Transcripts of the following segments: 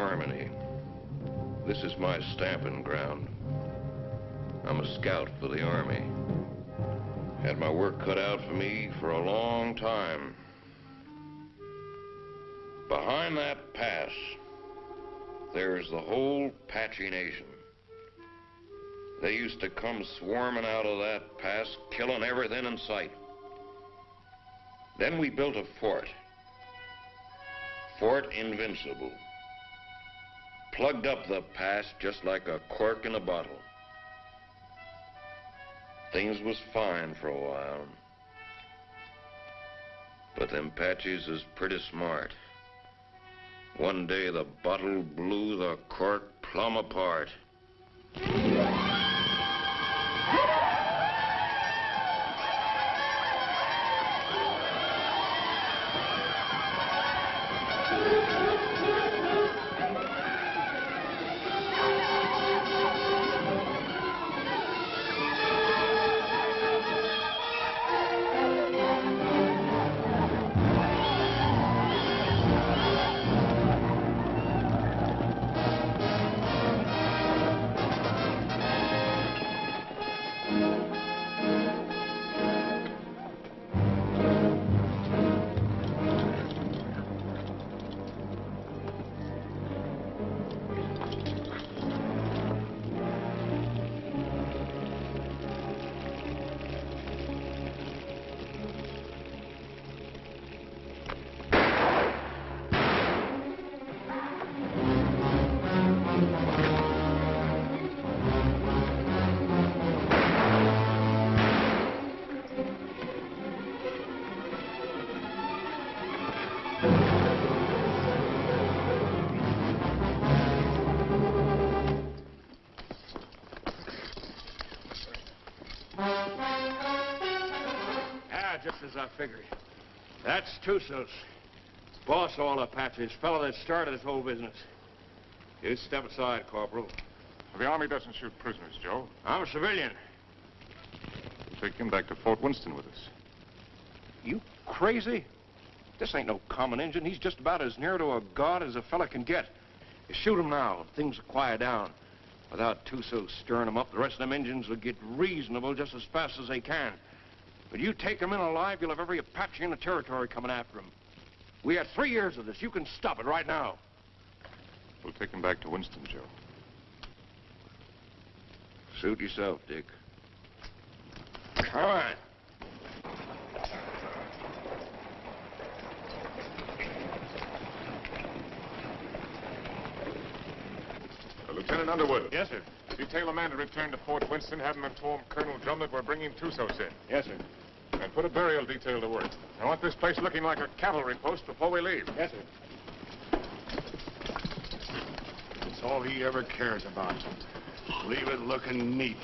Harmony. This is my stamping ground. I'm a scout for the Army. Had my work cut out for me for a long time. Behind that pass, there's the whole Apache Nation. They used to come swarming out of that pass, killing everything in sight. Then we built a fort. Fort Invincible. Plugged up the past just like a cork in a bottle. Things was fine for a while. But them Apaches is pretty smart. One day the bottle blew the cork plumb apart. As I figured. That's Tussos. Boss of all Apaches, fellow that started this whole business. You step aside, Corporal. The Army doesn't shoot prisoners, Joe. I'm a civilian. We'll Take him back to Fort Winston with us. You crazy? This ain't no common Injun. He's just about as near to a god as a fella can get. You shoot him now, things will quiet down. Without Tussos stirring them up, the rest of them Injuns will get reasonable just as fast as they can. But you take them in alive, you'll have every Apache in the territory coming after them. We had three years of this. You can stop it right now. We'll take him back to Winston, Joe. Suit yourself, Dick. All right. Uh, Lieutenant Underwood. Yes, sir. Detail a man to return to Fort Winston, have him inform Colonel Drum that we're bringing Tussos in. Yes, sir. And put a burial detail to work. I want this place looking like a cavalry post before we leave. Yes, sir. It's all he ever cares about. Leave it looking neat.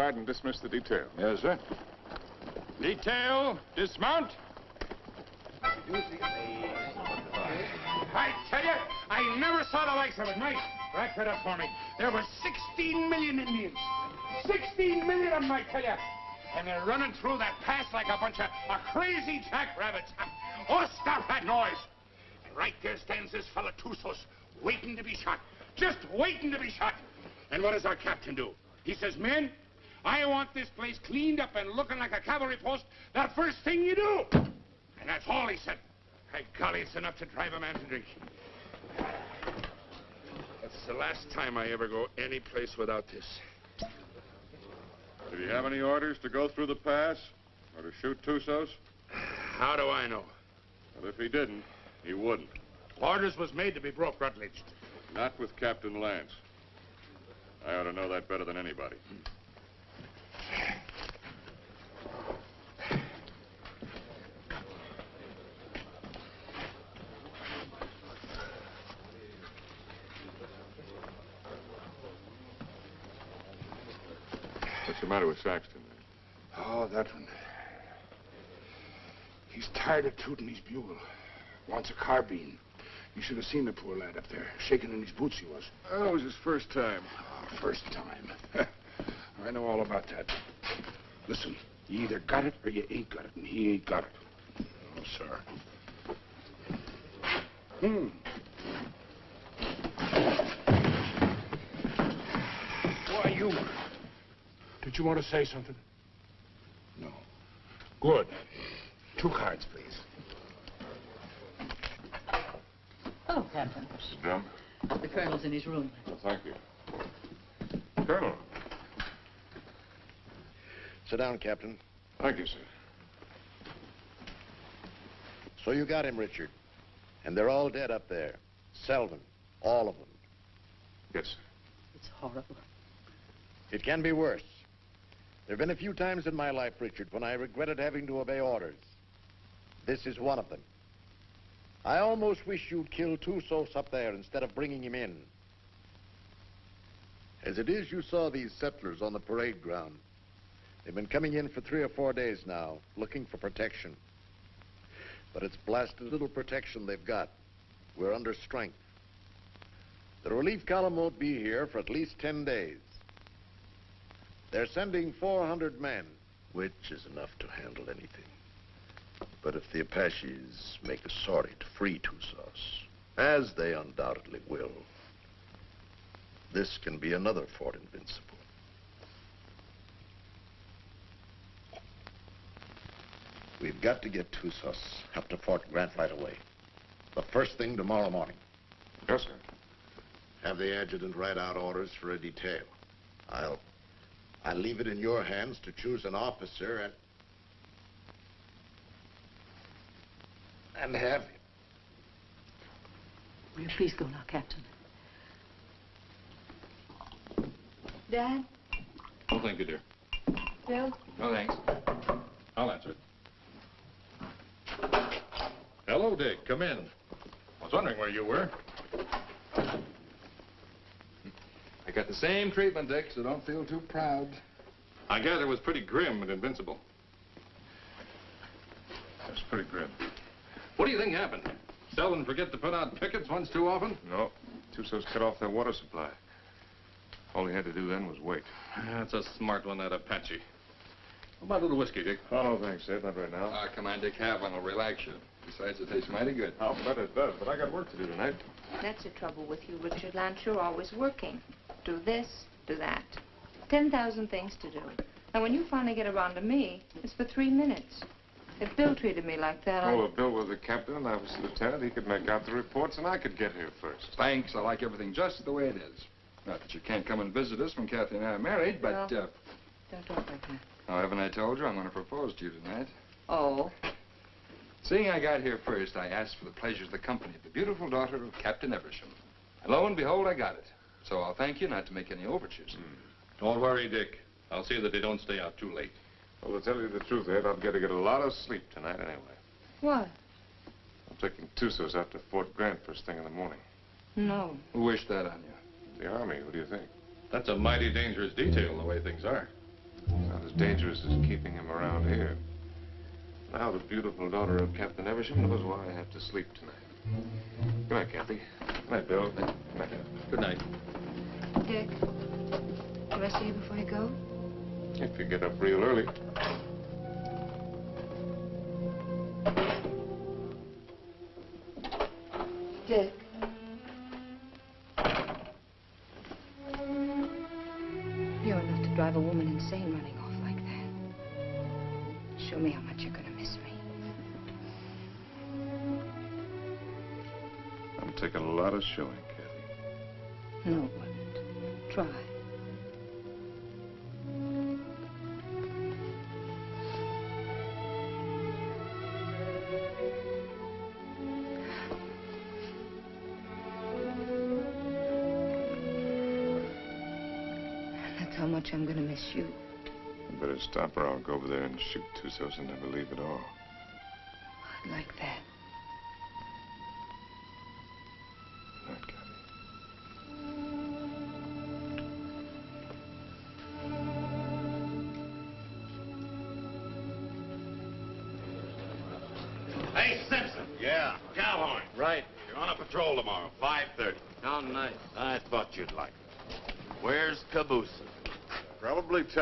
Guard and dismiss the detail. Yes, sir. Detail, dismount. I tell you, I never saw the likes of it. Mike, rack that up for me. There were 16 million Indians. 16 million of them, I tell you. And they're running through that pass like a bunch of, of crazy jackrabbits. Oh, stop that noise. And right there stands this fella Tussos, waiting to be shot. Just waiting to be shot. And what does our captain do? He says, men, I want this place cleaned up and looking like a cavalry post the first thing you do. And that's all he said. By golly, it's enough to drive a man to drink. That's the last time I ever go any place without this. Did you have any orders to go through the pass? Or to shoot Tussos? How do I know? Well, if he didn't, he wouldn't. Orders was made to be broke, Rutledge. Not with Captain Lance. I ought to know that better than anybody. What's the matter with Saxton? Oh, that one. He's tired of tooting his bugle. Wants a carbine. You should have seen the poor lad up there. Shaking in his boots he was. Oh, it was his first time. Oh, first time. I know all about that. Listen, you either got it or you ain't got it, and he ain't got it. Oh, sir. Hmm. Why, you... Did you want to say something? No. Good. Two cards, please. Oh, Captain. Mr. Drum? The colonel's in his room. Well, thank you. Colonel. Sit down, Captain. Thank you, sir. So you got him, Richard. And they're all dead up there. Selvin. All of them. Yes, sir. It's horrible. It can be worse. There have been a few times in my life, Richard, when I regretted having to obey orders. This is one of them. I almost wish you'd killed Tussos up there instead of bringing him in. As it is, you saw these settlers on the parade ground. They've been coming in for three or four days now, looking for protection. But it's blasted little protection they've got. We're under strength. The relief column won't be here for at least 10 days. They're sending 400 men, which is enough to handle anything. But if the Apaches make a sortie to free Tussos, as they undoubtedly will, this can be another Fort Invincible. We've got to get Tussos up to Fort Grant right away. The first thing tomorrow morning. Yes, sir. Have the adjutant write out orders for a detail. I'll... I'll leave it in your hands to choose an officer and... and have him. Will you please go now, Captain? Dad? Oh, thank you, dear. Bill? No, thanks. I'll answer it. Hello, Dick. Come in. I was wondering where you were. I got the same treatment, Dick, so don't feel too proud. I gather it was pretty grim and invincible. That's pretty grim. What do you think happened? Selvin forget to put out pickets once too often? No. Tussos cut off their water supply. All he had to do then was wait. That's a smart one, that Apache. How about a little whiskey, Dick? Oh, no, thanks, Ed. Not right now. Ah, come on, Dick, have one. It'll relax you. Besides, it tastes mighty good. I'll bet it does, but I got work to do tonight. That's the trouble with you, Richard Lance. You're always working. Do this, do that. 10,000 things to do. And when you finally get around to me, it's for three minutes. If Bill treated me like that, I... Oh, if Bill was the captain and I was the lieutenant, he could make out the reports and I could get here first. Thanks. I like everything just the way it is. Not that you can't come and visit us when Kathy and I are married, but, Well- uh, Don't talk like that. now, haven't I told you I'm going to propose to you tonight? Oh, Seeing I got here first, I asked for the pleasure of the company of the beautiful daughter of Captain Eversham. And lo and behold, I got it. So I'll thank you not to make any overtures. Hmm. Don't worry, Dick. I'll see that they don't stay out too late. Well, to tell you the truth, Ed, I've got to get a lot of sleep tonight anyway. what? I'm taking Tussos out to Fort Grant first thing in the morning. No. Who wished that on you? The Army, what do you think? That's a mighty dangerous detail, the way things are. It's not as dangerous as keeping him around here. Now the beautiful daughter of Captain Eversham knows why I have to sleep tonight. Good night, Kathy. Good night, Bill. Good night. Good night. Dick, do I see you before you go? If you get up real early. Dick. You're enough to drive a woman insane running off like that. Show me how much you're gonna taken a lot of showing, Kathy. No, it wasn't. Try. how much I'm gonna miss you. Better stop her. I'll go over there and shoot Tussos and never leave at all.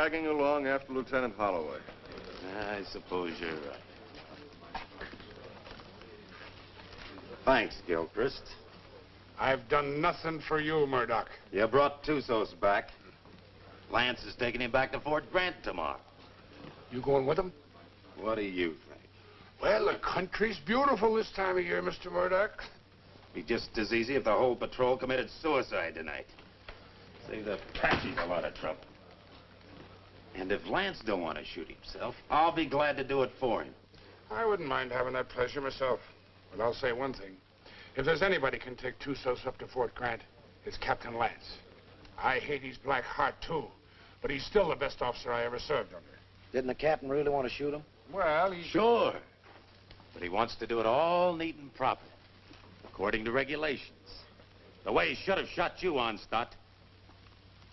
Tagging along after Lieutenant Holloway. Ah, I suppose you're right. Thanks, Gilchrist. I've done nothing for you, Murdoch. You brought Tussos back. Lance is taking him back to Fort Grant tomorrow. You going with him? What do you think? Well, the country's beautiful this time of year, Mr. Murdoch. Be just as easy if the whole patrol committed suicide tonight. Save the Apaches a lot of trouble. And if Lance don't want to shoot himself, I'll be glad to do it for him. I wouldn't mind having that pleasure myself. But I'll say one thing. If there's anybody can take Tussos up to Fort Grant, it's Captain Lance. I hate his black heart, too. But he's still the best officer I ever served under. Didn't the captain really want to shoot him? Well, he's... Sure. But he wants to do it all neat and proper, according to regulations. The way he should have shot you on, Stott.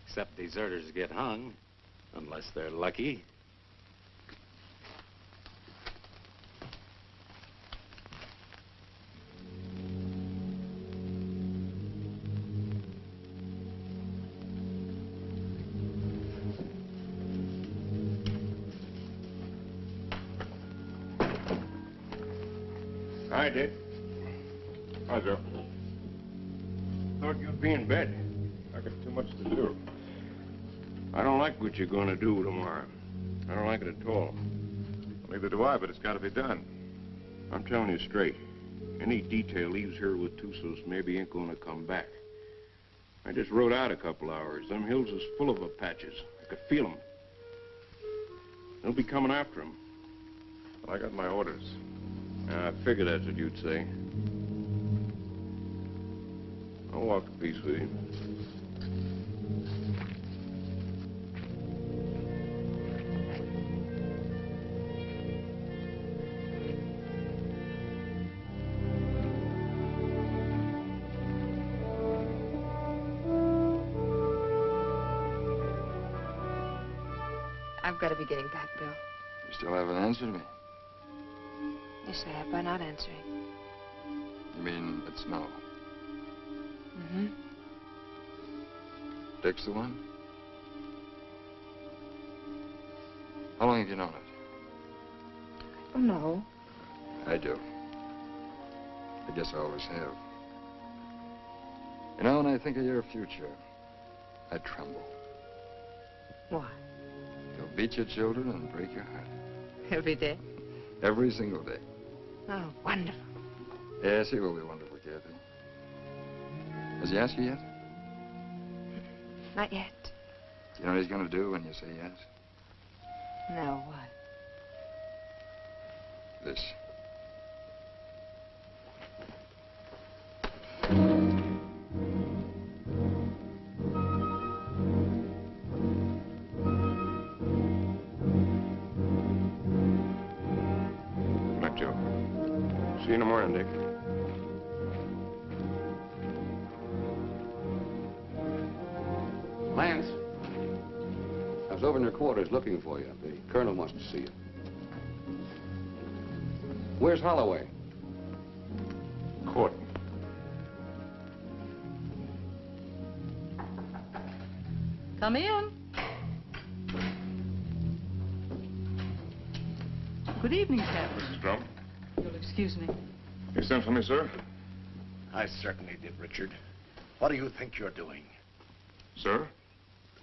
Except deserters get hung, unless they're lucky. Hi, Dick. Hi, Joe. Thought you'd be in bed. I got too much to do. I don't like what you're going to do tomorrow. I don't like it at all. Neither do I, but it's got to be done. I'm telling you straight. Any detail leaves here with Tussos maybe ain't going to come back. I just rode out a couple hours. Them hills is full of Apaches. I could feel 'em. They'll be coming after 'em. I got my orders. I figured that's what you'd say. I'll walk a piece with you. I've got to be getting back, Bill. You still haven't answered me. Yes, I have by not answering. You mean it's no? Mm-hmm. Dick's the one? How long have you known it? Oh, no. I do. I guess I always have. You know, when I think of your future, I tremble. Why? Beat your children and break your heart. Every day? Every single day. Oh, wonderful. Yes, he will be wonderful, Kathy. Has he asked you yet? Not yet. Do you know what he's going to do when you say yes? No, what? This. To see you. Where's Holloway? Court. Come in. Good evening, Captain. Mrs. Drum. You'll excuse me. You sent for me, sir? I certainly did, Richard. What do you think you're doing? Sir?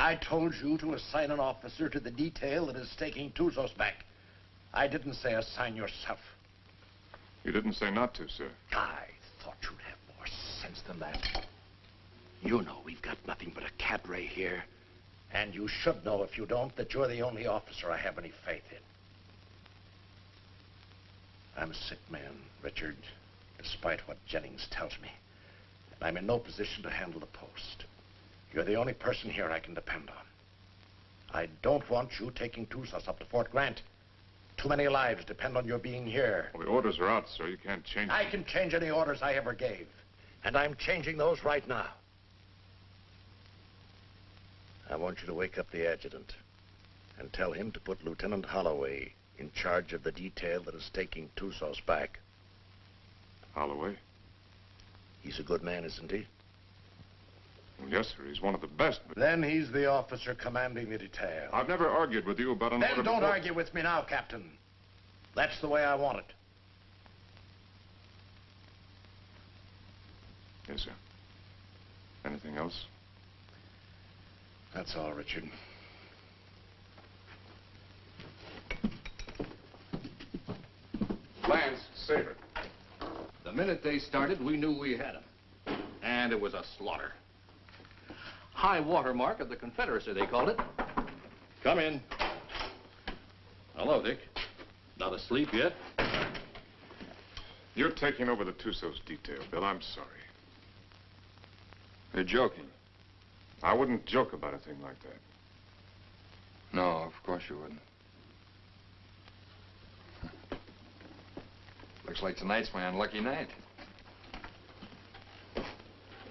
I told you to assign an officer to the detail that is taking Tussos back. I didn't say assign yourself. You didn't say not to, sir. I thought you'd have more sense than that. You know we've got nothing but a cadre here. And you should know, if you don't, that you're the only officer I have any faith in. I'm a sick man, Richard, despite what Jennings tells me. And I'm in no position to handle the post. You're the only person here I can depend on. I don't want you taking Tussos up to Fort Grant. Too many lives depend on your being here. Well, the orders are out, sir. You can't change them. I can change any orders I ever gave. And I'm changing those right now. I want you to wake up the adjutant and tell him to put Lieutenant Holloway in charge of the detail that is taking Tussos back. Holloway? He's a good man, isn't he? Well, yes, sir. He's one of the best, but... Then he's the officer commanding the detail. I've never argued with you about an Then order don't before. argue with me now, Captain. That's the way I want it. Yes, sir. Anything else? That's all, Richard. Lance, Saber. The minute they started, we knew we had them. And it was a slaughter. High water mark of the Confederacy, they called it. Come in. Hello, Dick. Not asleep yet? You're taking over the Tussos detail, Bill. I'm sorry. You're joking. I wouldn't joke about a thing like that. No, of course you wouldn't. Looks like tonight's my unlucky night.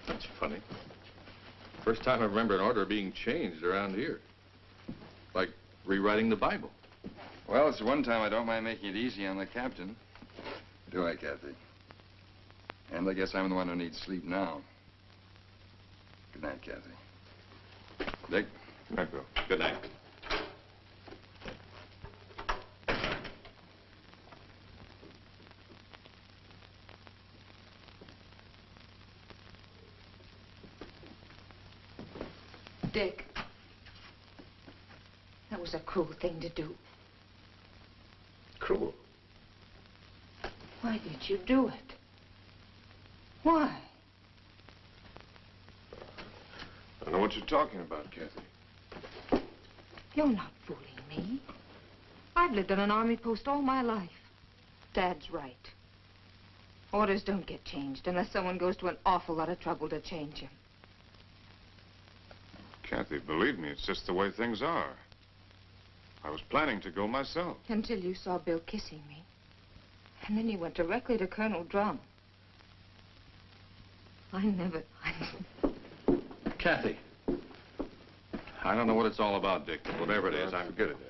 That's funny. First time I remember an order being changed around here. Like rewriting the Bible. Well, it's the one time I don't mind making it easy on the captain. Do I, Kathy? And I guess I'm the one who needs sleep now. Good night, Kathy. Dick? Good night, Bill. Good night. Dick. That was a cruel thing to do. Cruel. Why did you do it? Why? I don't know what you're talking about, Kathy. You're not fooling me. I've lived on an army post all my life. Dad's right. Orders don't get changed unless someone goes to an awful lot of trouble to change them. Kathy, believe me, it's just the way things are. I was planning to go myself. Until you saw Bill kissing me. And then you went directly to Colonel Drum. I never... I... Kathy. I don't know what it's all about, Dick, but whatever it is, I'm... Forget it, Dad.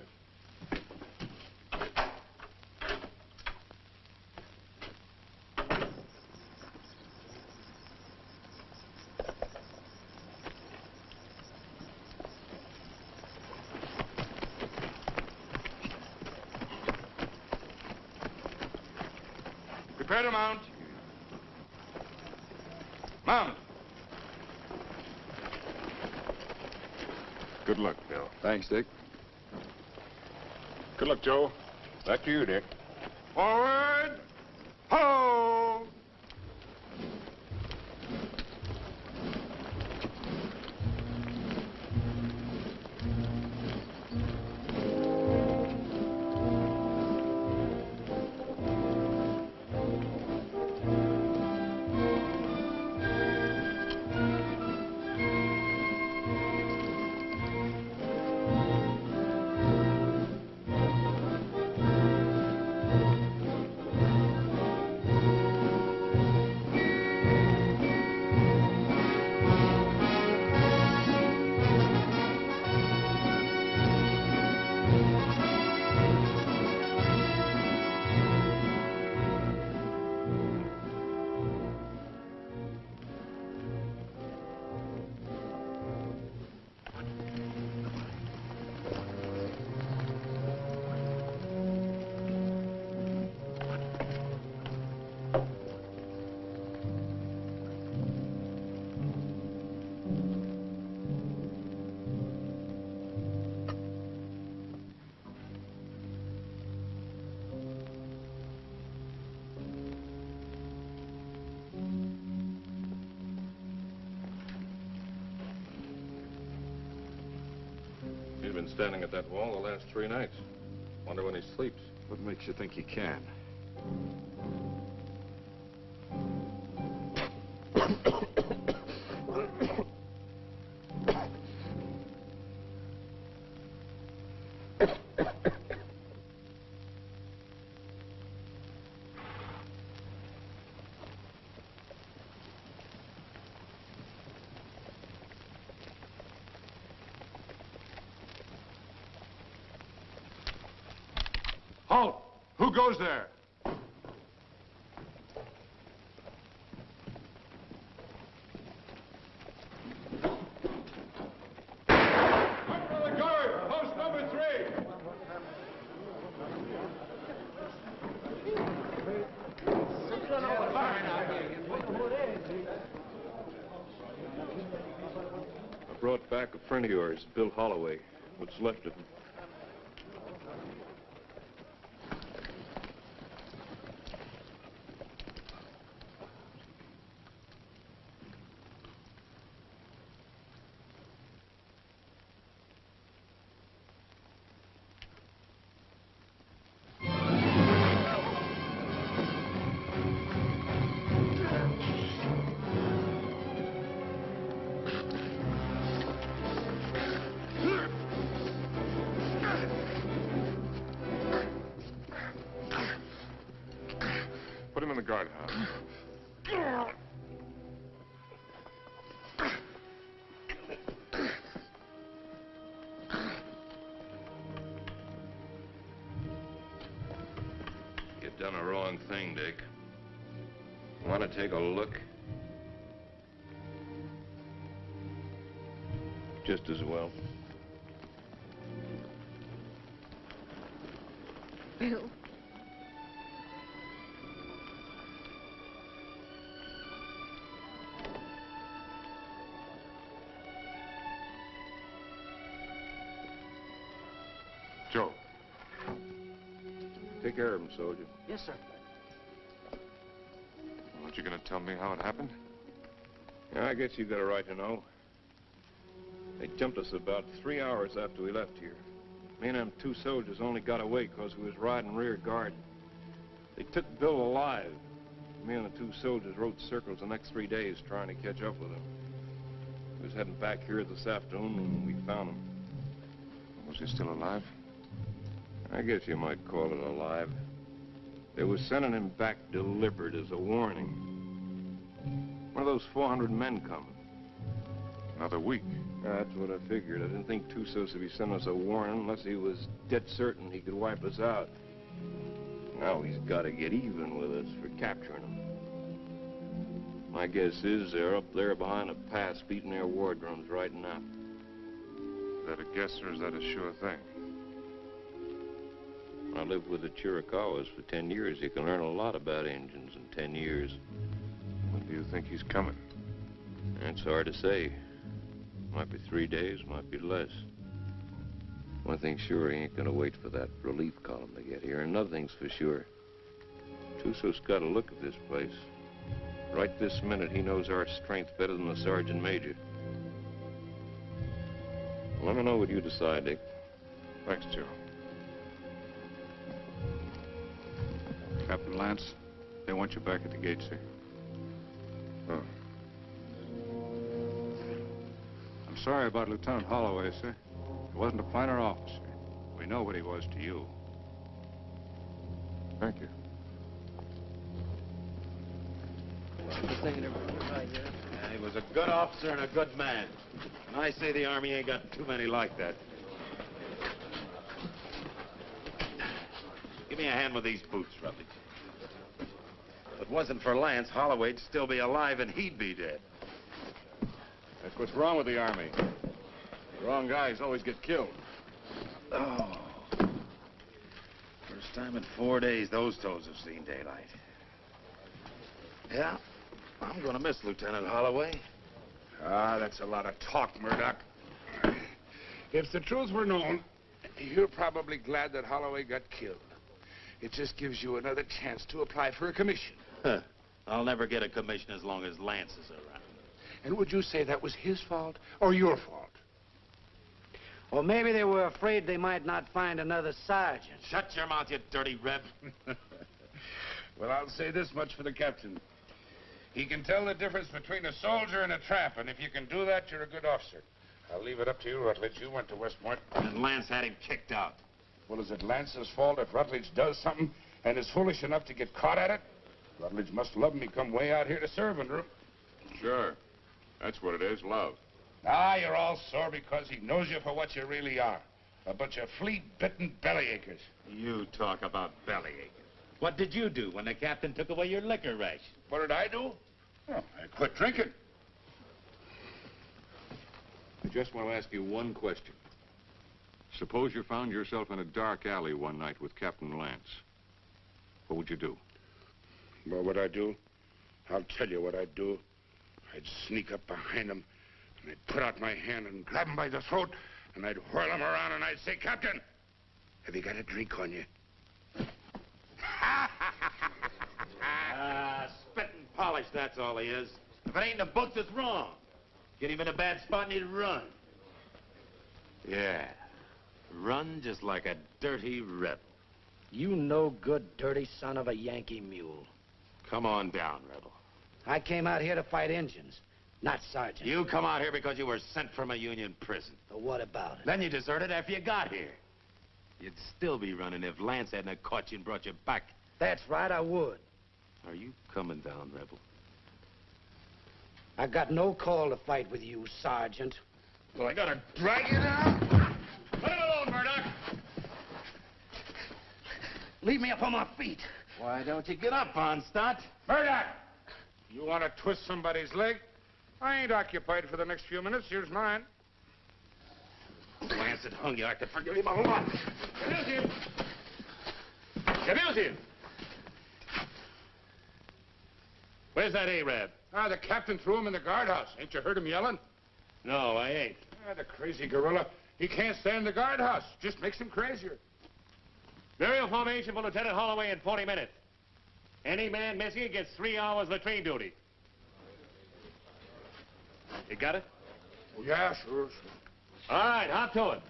Prepare to mount. Mount. Good luck, Bill. Thanks, Dick. Good luck, Joe. Back to you, Dick. Forward. Ho! Standing at that wall the last three nights. Wonder when he sleeps. What makes you think he can? Goes there? Brought back a friend of yours, Bill Holloway. What's left of him done a wrong thing, Dick. Want to take a look? Just as well. Bill. Care of him, soldier. Yes, sir. Aren't you going to tell me how it happened? Yeah, I guess you've got a right to know. They jumped us about three hours after we left here. Me and them two soldiers only got away because we was riding rear guard. They took Bill alive. Me and the two soldiers rode circles the next three days trying to catch up with him. We was heading back here this afternoon when we found him. Was he still alive? I guess you might call it alive. They were sending him back delivered as a warning. One of those 400 men coming. Another week. That's what I figured. I didn't think Tussos would be sending us a warning unless he was dead certain he could wipe us out. Now he's got to get even with us for capturing him. My guess is they're up there behind a pass beating their war drums right now. Is that a guess or is that a sure thing? Lived with the Chiricahuas for 10 years. You can learn a lot about Indians in 10 years. When do you think he's coming? It's hard to say. Might be three days, might be less. One thing's sure, he ain't gonna wait for that relief column to get here. And another thing's for sure. Tusso's got a look at this place. Right this minute, he knows our strength better than the sergeant major. Let me know what you decide, Dick. Thanks, Joe. Captain Lance, they want you back at the gate, sir. Oh. I'm sorry about Lieutenant Holloway, sir. He wasn't a finer officer. We know what he was to you. Thank you. Yeah, he was a good officer and a good man. And I say the Army ain't got too many like that. Give me a hand with these boots, Rutledge. If it wasn't for Lance, Holloway'd still be alive and he'd be dead. That's what's wrong with the Army. The wrong guys always get killed. Oh. First time in four days those toes have seen daylight. Yeah, I'm gonna miss Lieutenant Holloway. Ah, that's a lot of talk, Murdoch. If the truth were known, you're probably glad that Holloway got killed. It just gives you another chance to apply for a commission. Huh. I'll never get a commission as long as Lance is around. And would you say that was his fault or your fault? Well, maybe they were afraid they might not find another sergeant. Shut your mouth, you dirty reb. Well, I'll say this much for the captain. He can tell the difference between a soldier and a tramp, and if you can do that, you're a good officer. I'll leave it up to you, Rutledge. You went to West Point. And Lance had him kicked out. Well, is it Lance's fault if Rutledge does something and is foolish enough to get caught at it? Rutledge must love me come way out here to serve under him. Sure. That's what it is, love. Ah, you're all sore because he knows you for what you really are. A bunch of flea-bitten bellyachers. You talk about bellyachers. What did you do when the captain took away your liquor ration? What did I do? Oh, I quit drinking. I just want to ask you one question. Suppose you found yourself in a dark alley one night with Captain Lance. What would you do? What would I do? I'll tell you what I'd do. I'd sneak up behind him, and I'd put out my hand and grab him by the throat, and I'd whirl him around, and I'd say, Captain, have you got a drink on you? Ah, spit and polish, that's all he is. If it ain't in the books, it's wrong. Get him in a bad spot and he'd run. Yeah, run just like a dirty rebel. You no good, dirty son of a Yankee mule. Come on down, rebel. I came out here to fight Injuns, not sergeant. You come out here because you were sent from a Union prison. But what about it? Then you deserted after you got here. You'd still be running if Lance hadn't caught you and brought you back. That's right, I would. Are you coming down, rebel? I got no call to fight with you, Sergeant. Well, I gotta drag you down? Him alone, Murdoch! Leave me up on my feet. Why don't you get up, Onstott? Murdoch! You want to twist somebody's leg? I ain't occupied for the next few minutes. Here's mine. Lance had hung you. I could forgive him a whole lot. Abuse him! Abuse him! Where's that Arab? Ah, the captain threw him in the guardhouse. Ain't you heard him yelling? No, I ain't. Ah, the crazy gorilla. He can't stay in the guardhouse. Just makes him crazier. Burial formation for Lieutenant Holloway in 40 minutes. Any man missing gets three hours of latrine duty. You got it? Yeah, sure, sure. All right, hop to it.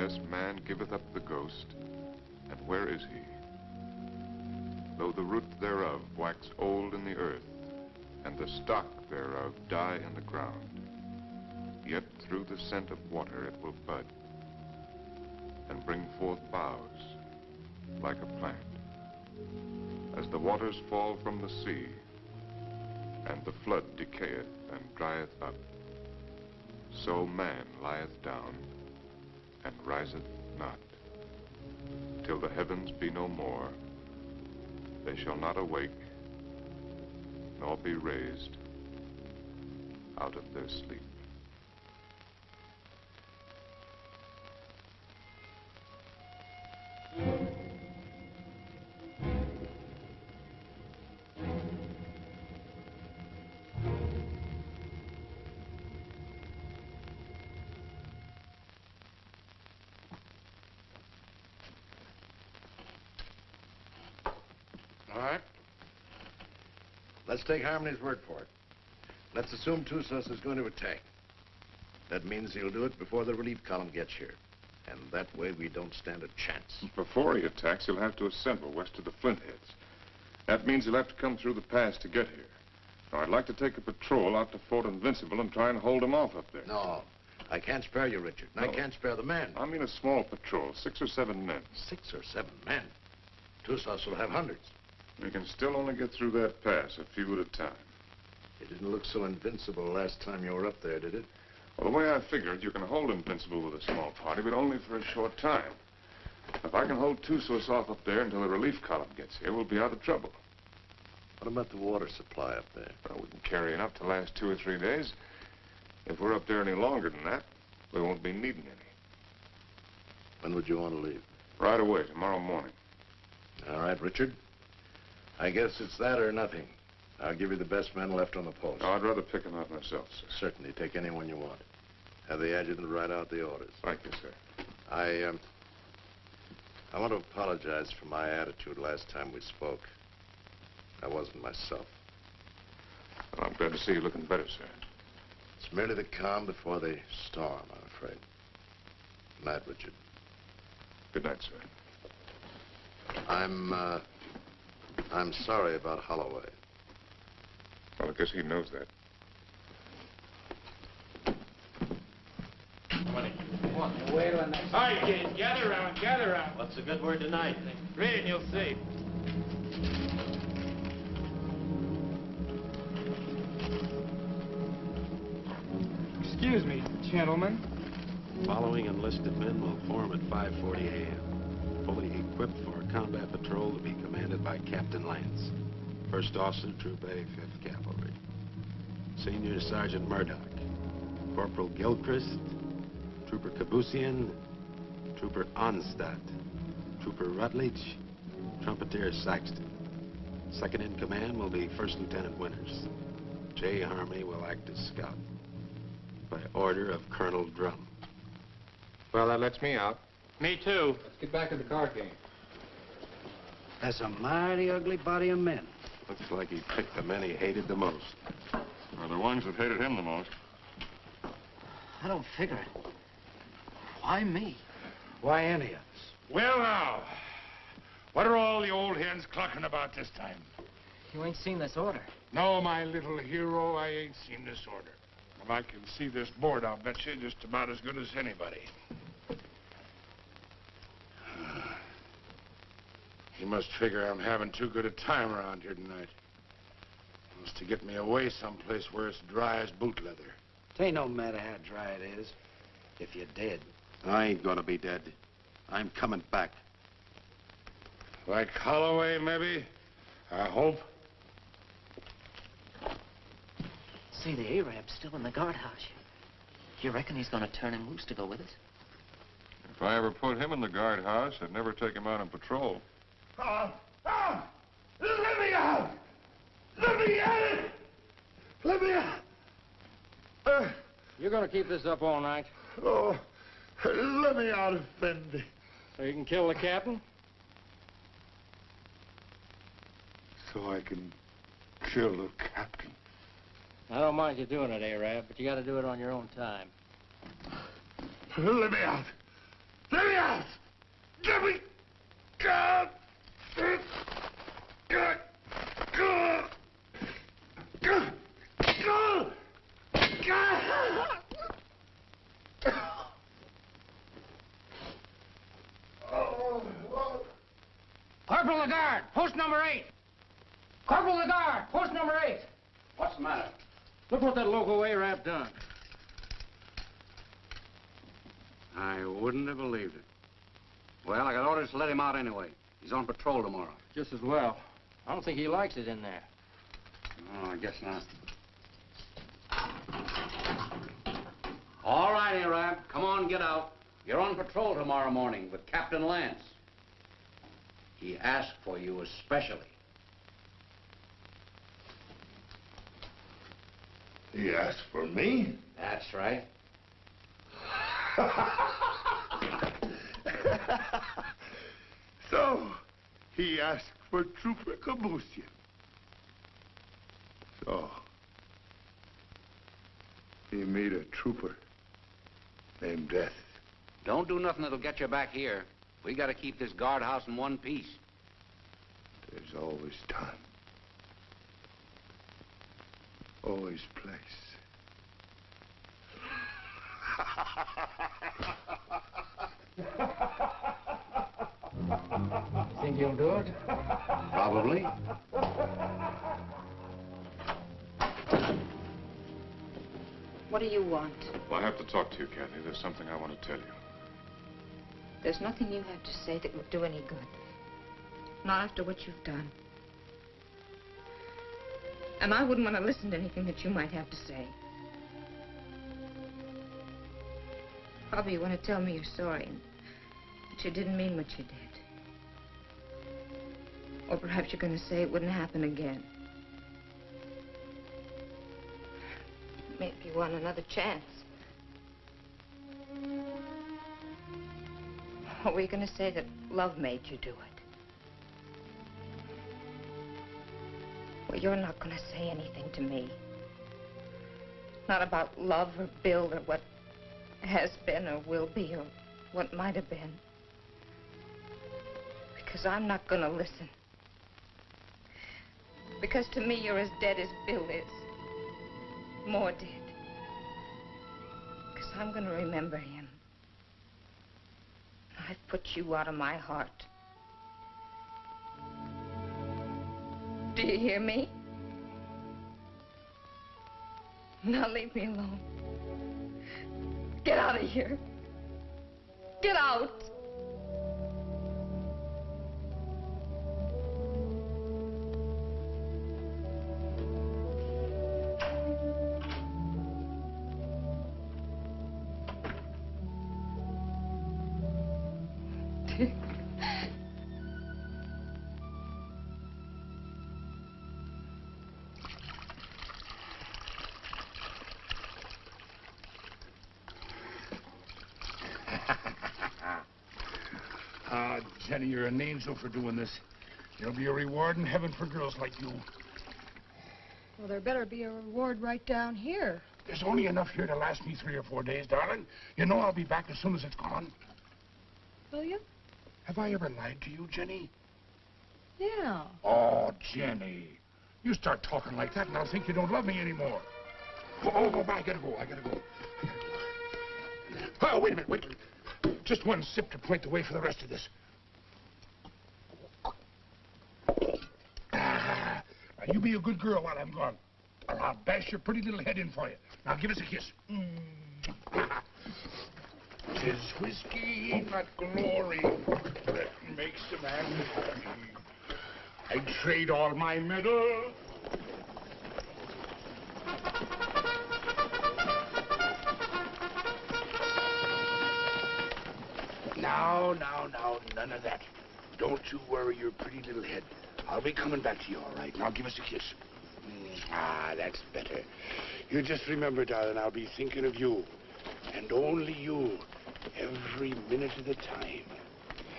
Yes, man giveth up the ghost, and where is he? Though the root thereof wax old in the earth, and the stock thereof die in the ground, yet through the scent of water it will bud, and bring forth boughs like a plant. As the waters fall from the sea, and the flood decayeth and drieth up, so man lieth down and riseth not. Till the heavens be no more, they shall not awake, nor be raised out of their sleep. Take Harmony's word for it. Let's assume Tussos is going to attack. That means he'll do it before the relief column gets here. And that way we don't stand a chance. Before he attacks, he'll have to assemble west of the Flintheads. That means he'll have to come through the pass to get here. Now, I'd like to take a patrol out to Fort Invincible and try and hold him off up there. No, I can't spare you, Richard. And I can't spare the men. I mean a small patrol, six or seven men. Six or seven men. Tussos will have hundreds. We can still only get through that pass, a few at a time. It didn't look so invincible last time you were up there, did it? Well, the way I figured, you can hold Invincible with a small party, but only for a short time. If I can hold Tussos off up there until the relief column gets here, we'll be out of trouble. What about the water supply up there? Well, we can carry enough to last two or three days. If we're up there any longer than that, we won't be needing any. When would you want to leave? Right away, tomorrow morning. All right, Richard. I guess it's that or nothing. I'll give you the best men left on the post. No, I'd rather pick him out myself, sir. Certainly. Take anyone you want. Have the adjutant write out the orders. Thank you, sir. I, um... I want to apologize for my attitude last time we spoke. I wasn't myself. Well, I'm glad to see you looking better, sir. It's merely the calm before the storm, I'm afraid. Good night, Richard. Good night, sir. I'm, uh... I'm sorry about Holloway. Well, I guess he knows that. Wait till the. All right, kids, gather around, gather around. What's a good word tonight? Read and you'll see. Excuse me, gentlemen. Following enlisted men will form at 5.40 a.m. Fully equipped for a combat patrol to be commanded by Captain Lance. First Officer, Troop A, 5th Cavalry. Senior Sergeant Murdoch. Corporal Gilchrist. Trooper Kabusian. Trooper Onstadt. Trooper Rutledge. Trumpeter Saxton. Second in command will be First Lieutenant Winters. J. Harmony will act as scout. By order of Colonel Drum. Well, that lets me out. Me too. Let's get back to the card game. That's a mighty ugly body of men. Looks like he picked the men he hated the most. Or the ones that hated him the most. I don't figure it. Why me? Why any of us? Well, now, what are all the old hens clucking about this time? You ain't seen this order. No, my little hero, I ain't seen this order. And I can see this board, I'll bet you, just about as good as anybody. He must figure I'm having too good a time around here tonight. Wants to get me away someplace where it's dry as boot leather. It ain't no matter how dry it is. If you're dead. I ain't gonna be dead. I'm coming back. Like Holloway, maybe? I hope. See, the Arab's still in the guardhouse. You reckon he's gonna turn him loose to go with us? If I ever put him in the guardhouse, I'd never take him out on patrol. Ah! Ah! Let me out! Let me out! Let me out! Uh, You're gonna keep this up all night? oh, let me out, Effendi. So you can kill the captain? So I can kill the captain. I don't mind you doing it, Arab, but you gotta do it on your own time. Let me out! Let me out! Let me out! God! God! God! God! God! God! Oh, Lord. Corporal Lagarde, post number eight. Corporal Lagarde, post number eight. What's the matter? Look what that local Arab done. I wouldn't have believed it. Well, I got orders to let him out anyway. He's on patrol tomorrow. Just as well. I don't think he likes it in there. Oh, I guess not. All right, Arab. Come on, get out. You're on patrol tomorrow morning with Captain Lance. He asked for you especially. He asked for me? That's right. so, he asked for Trooper Kabusian. So, he made a trooper named Death. Don't do nothing that'll get you back here. We gotta keep this guardhouse in one piece. There's always time. Always place. Think you'll do it? Probably. What do you want? Well, I have to talk to you, Kathy. There's something I want to tell you. There's nothing you have to say that would do any good. Not after what you've done. And I wouldn't want to listen to anything that you might have to say. Probably you want to tell me you're sorry but you didn't mean what you did. Or perhaps you're going to say it wouldn't happen again. maybe you want another chance. Are you going to say that love made you do it? Well, you're not going to say anything to me. Not about love or Bill or what has been or will be or what might have been. Because I'm not going to listen. Because to me, you're as dead as Bill is. More dead. Because I'm going to remember him. I've put you out of my heart. Do you hear me? Now leave me alone. Get out of here. Get out. An angel for doing this. There'll be a reward in heaven for girls like you. Well, there better be a reward right down here. There's only enough here to last me three or four days, darling. You know I'll be back as soon as it's gone. Will you? Have I ever lied to you, Jenny? Yeah. Oh, Jenny. You start talking like that and I'll think you don't love me anymore. Oh, oh, oh, I gotta go. I gotta go. Oh, wait a minute. Wait. Just one sip to point the way for the rest of this. Ah, now you be a good girl while I'm gone. Or I'll bash your pretty little head in for you. Now give us a kiss. Mm. Tis whiskey, not glory, that makes a man happy. I'd trade all my medal. Now, now, now, none of that. Don't you worry your pretty little head. I'll be coming back to you, all right? Now give us a kiss. Mm, Ah, that's better. You just remember, darling, I'll be thinking of you. And only you. Every minute of the time.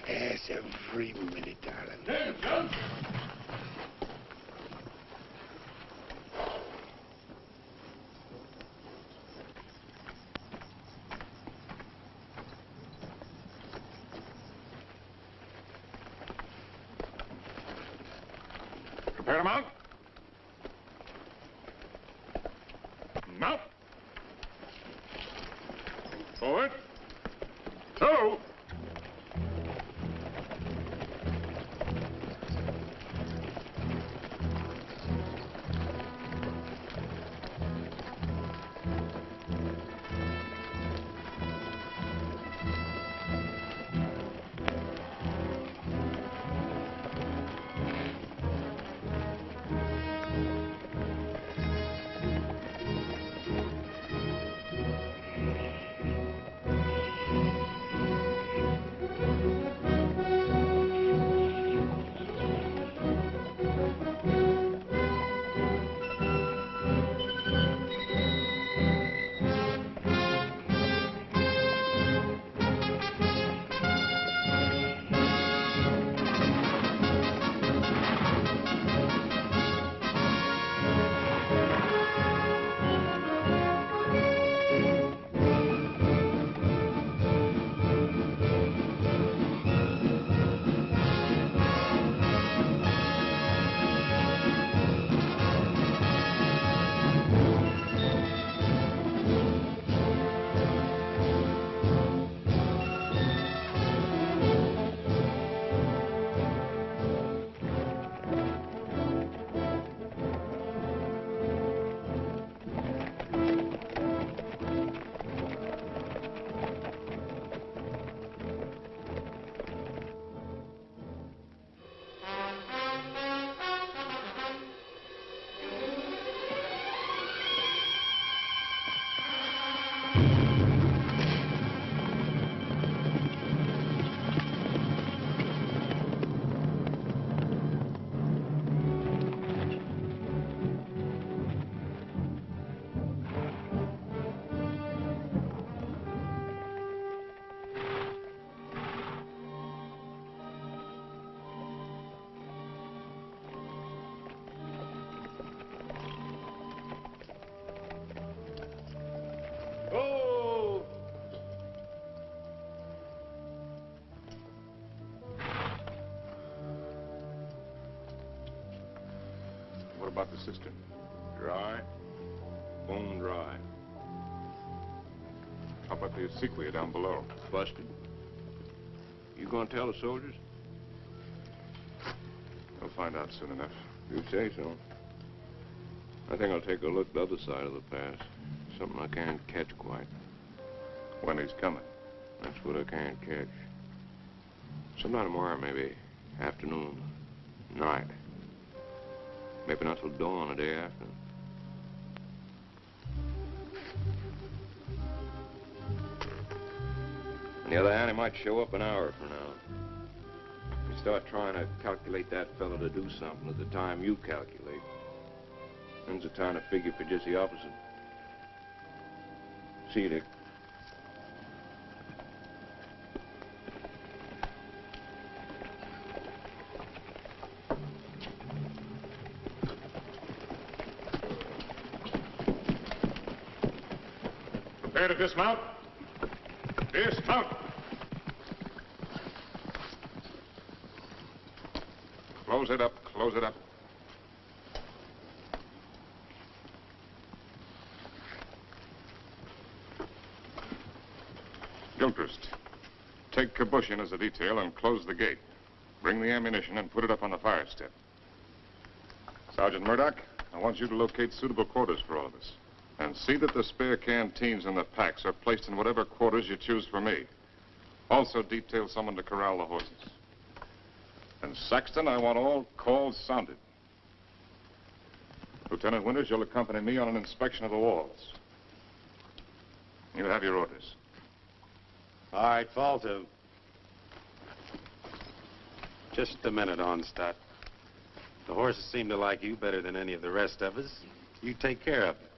Yes, every minute, darling. Prepare to cistern? Dry? Bone dry. How about the sequoia down below? Busted. You gonna tell the soldiers? We'll find out soon enough. You say so. I think I'll take a look the other side of the pass. Something I can't catch quite. When he's coming. That's what I can't catch. Sometime tomorrow, maybe. Afternoon. Night. Maybe not till dawn the day after. On the other hand, he might show up an hour from now. You start trying to calculate that fellow to do something at the time you calculate. Then's the time to figure for just the opposite. See you, Dick. Prepare to dismount. Dismount. Close it up. Close it up. Gilchrist, take Kabusian as a detail and close the gate. Bring the ammunition and put it up on the fire step. Sergeant Murdoch, I want you to locate suitable quarters for all of us. And see that the spare canteens and the packs are placed in whatever quarters you choose for me. Also detail someone to corral the horses. And Saxton, I want all calls sounded. Lieutenant Winters, you'll accompany me on an inspection of the walls. You have your orders. All right, fall to. Just a minute, Onstadt. The horses seem to like you better than any of the rest of us. You take care of them.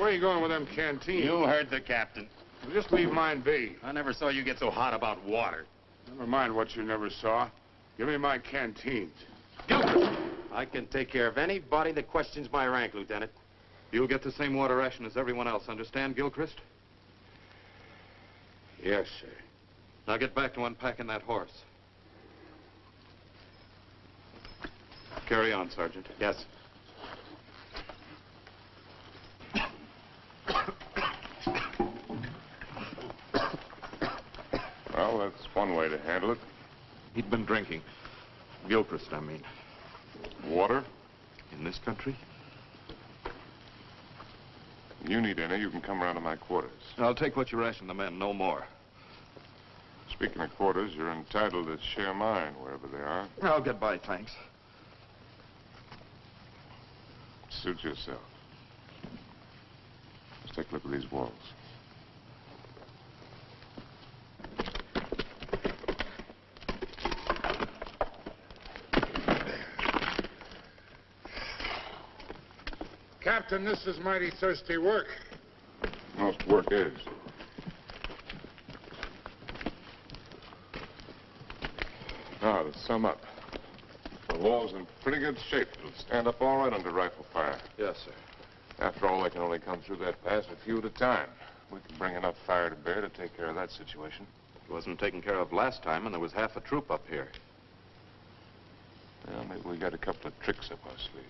Where are you going with them canteens? You heard the captain. Well, just leave mine be. I never saw you get so hot about water. Never mind what you never saw. Give me my canteens. Gilchrist! I can take care of anybody that questions my rank, Lieutenant. You'll get the same water ration as everyone else, understand, Gilchrist? Yes, sir. Now get back to unpacking that horse. Carry on, Sergeant. Yes. Well, that's one way to handle it. He'd been drinking. Gilchrist, I mean. Water? In this country? You need any, you can come around to my quarters. I'll take what you ration the men, no more. Speaking of quarters, you're entitled to share mine wherever they are. I'll get by, thanks. Suit yourself. Let's take a look at these walls. Captain, this is mighty thirsty work. Most work is. Now, to sum up. The wall's in pretty good shape. It'll stand up all right under rifle fire. Yes, sir. After all, they can only come through that pass a few at a time. We can bring enough fire to bear to take care of that situation. It wasn't taken care of last time, and there was half a troop up here. Well, maybe we got a couple of tricks up our sleeve.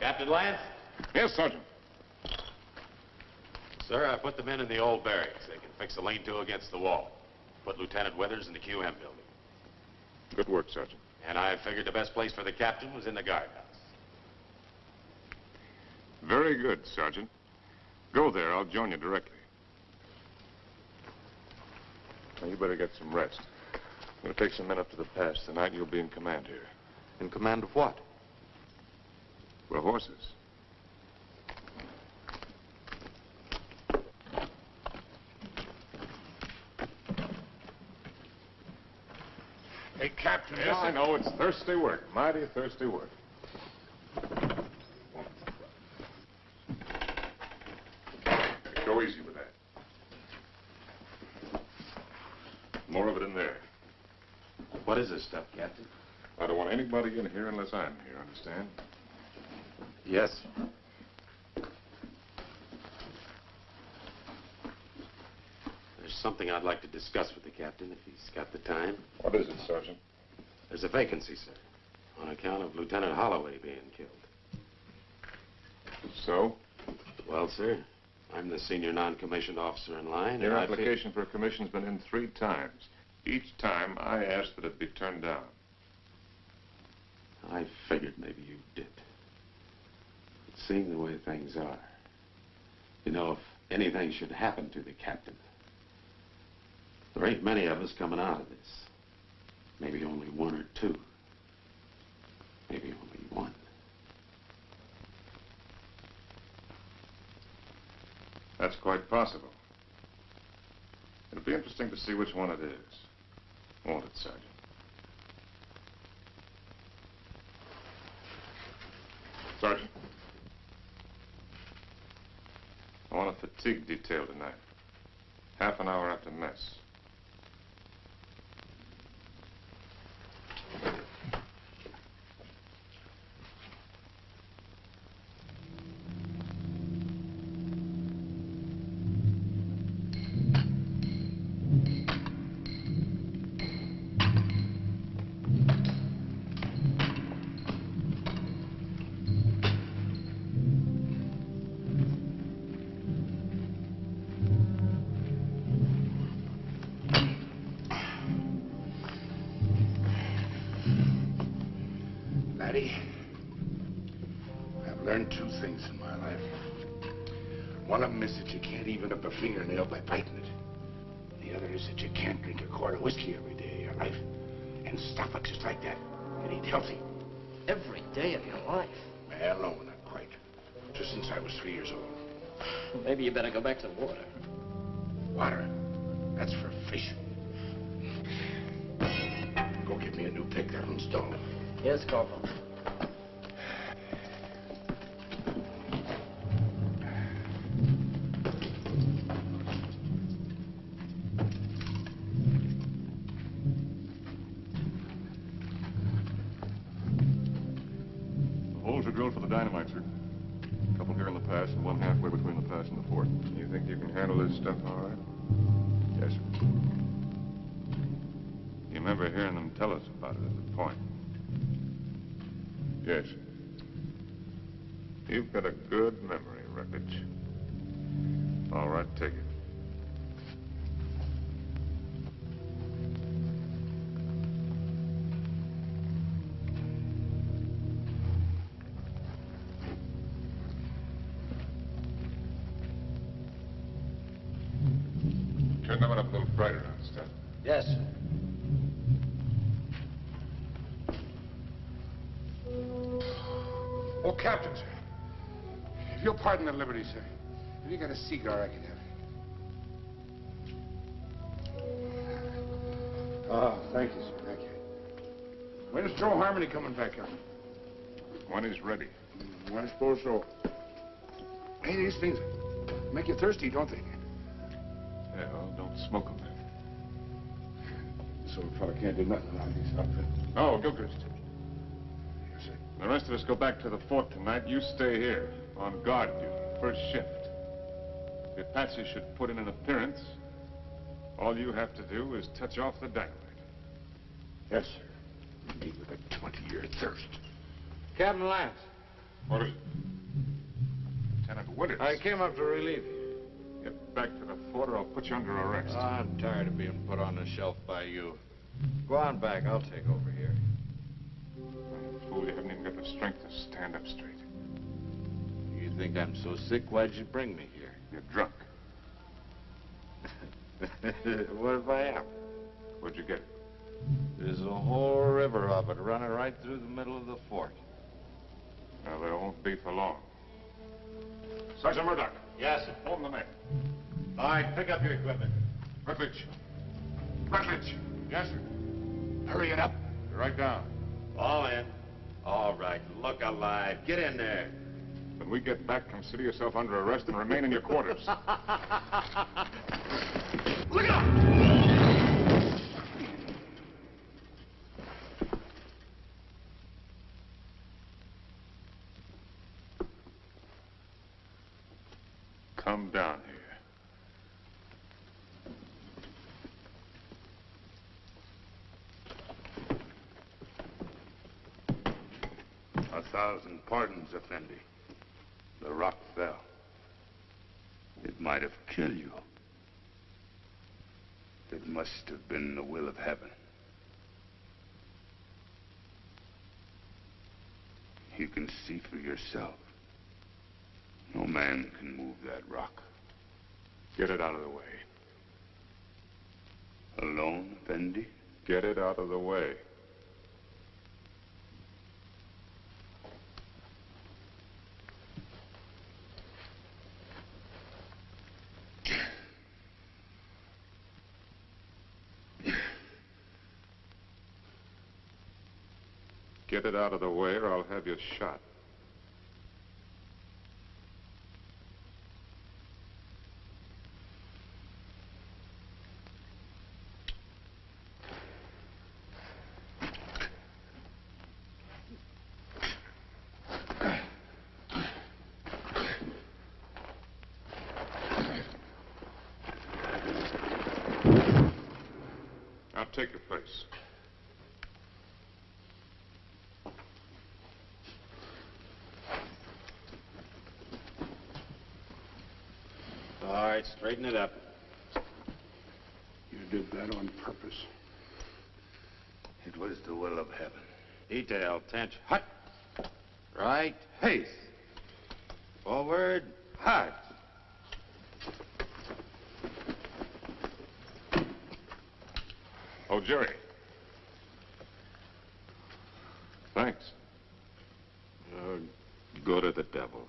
Captain Lance? Yes, Sergeant. Sir, I put the men in the old barracks. They can fix a lean-to against the wall. Put Lieutenant Withers in the QM building. Good work, Sergeant. And I figured the best place for the captain was in the guardhouse. Very good, Sergeant. Go there. I'll join you directly. Now, you better get some rest. I'm going to take some men up to the pass tonight, and you'll be in command here. In command of what? We're horses. Hey, Captain. Yes, I know. It's thirsty work. Mighty thirsty work. Go easy with that. More of it in there. What is this stuff, Captain? I don't want anybody in here unless I'm here, understand? Yes. There's something I'd like to discuss with the captain if he's got the time. What is it, Sergeant? There's a vacancy, sir, on account of Lieutenant Holloway being killed. So? Well, sir, I'm the senior non-commissioned officer in line. Your and application for a commission's been in three times. Each time I asked that it be turned down. I figured maybe you did. But seeing the way things are, you know, if anything should happen to the captain, there ain't many of us coming out of this. Maybe only one or two. Maybe only one. That's quite possible. It'll be interesting to see which one it is. Won't it, Sergeant? Sergeant. I want a fatigue detail tonight. Half an hour after mess. Fingernail by biting it. The other is that you can't drink a quart of whiskey every day of your life and stop it just like that and eat healthy. Every day of your life. Well, no, not quite. Just since I was three years old. Maybe you better go back to the water. Water, that's for fish. Go get me a new pick. That one's dull. Yes, Corporal. Yes. You've got a good memory, Rutledge. All right, take it. Pardon the liberty, sir. Have you got a cigar I can have? Oh, thank you, sir. Thank you. When's Joe Harmony coming back up? When he's ready. Hmm, I suppose so. Hey, these things make you thirsty, don't they? Yeah, well, don't smoke them. This old fella can't do nothing around these outfits. No, Gilchrist. The rest of us go back to the fort tonight. You stay here on guard duty, first shift. If Patsy should put in an appearance, all you have to do is touch off the dynamite. Yes, sir. Me with a 20-year thirst. Captain Lance. What is it? Lieutenant Winters. I came up to relieve you. Get back to the fort or I'll put you under arrest. Ah, I'm tired of being put on the shelf by you. Go on back. I'll take over here. I'm a Fool, you haven't even got the strength to stand up straight. You think I'm so sick? Why'd you bring me here? You're drunk. what if I am? Where'd you get it? There's a whole river of it running right through the middle of the fort. Now, there won't be for long. Sergeant Murdoch. Yes, sir. Hold the men. All right, pick up your equipment. Rutledge. Rutledge. Yes, sir. Hurry it up. Right down. All in. All right, look alive. Get in there. When we get back, consider yourself under arrest and remain in your quarters. Look out! Come down here. thousand pardons, Effendi. The rock fell. It might have killed you. It must have been the will of heaven. You can see for yourself. No man can move that rock. Get it out of the way. Alone, Effendi? Get it out of the way. Get it out of the way or I'll have you shot. Take your place. All right, straighten it up. You did that on purpose. It was the will of heaven. Detail, tension. Hut. Right. Haste. Forward. hut. Oh, Jerry. Thanks. Uh, go to the devil.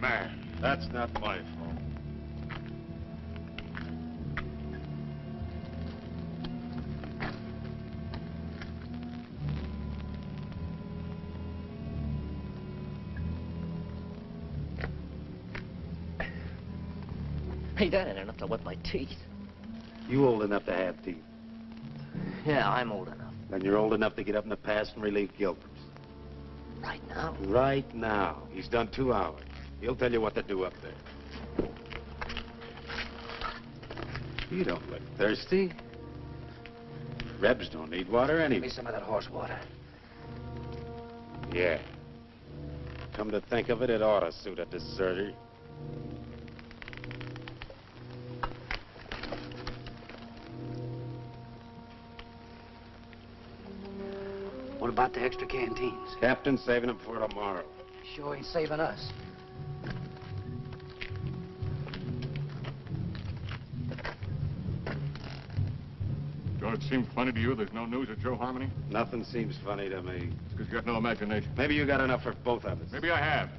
Man. That's not my fault. Hey, that ain't enough to wet my teeth. You old enough to have teeth. Yeah, I'm old enough. Then you're old enough to get up in the past and relieve Gilbert. Right now? Right now. He's done two hours. He'll tell you what to do up there. You don't look thirsty. Rebs don't need water anyway. Give me some of that horse water. Yeah. Come to think of it, it ought to suit a deserter. What about the extra canteens? Captain's saving them for tomorrow. Sure ain't saving us. George, seems funny to you there's no news of Joe Harmony? Nothing seems funny to me. Because you got no imagination. Maybe you got enough for both of us. Maybe I have.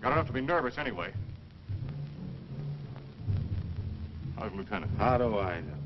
Got enough to be nervous anyway. How's Lieutenant? How do I know?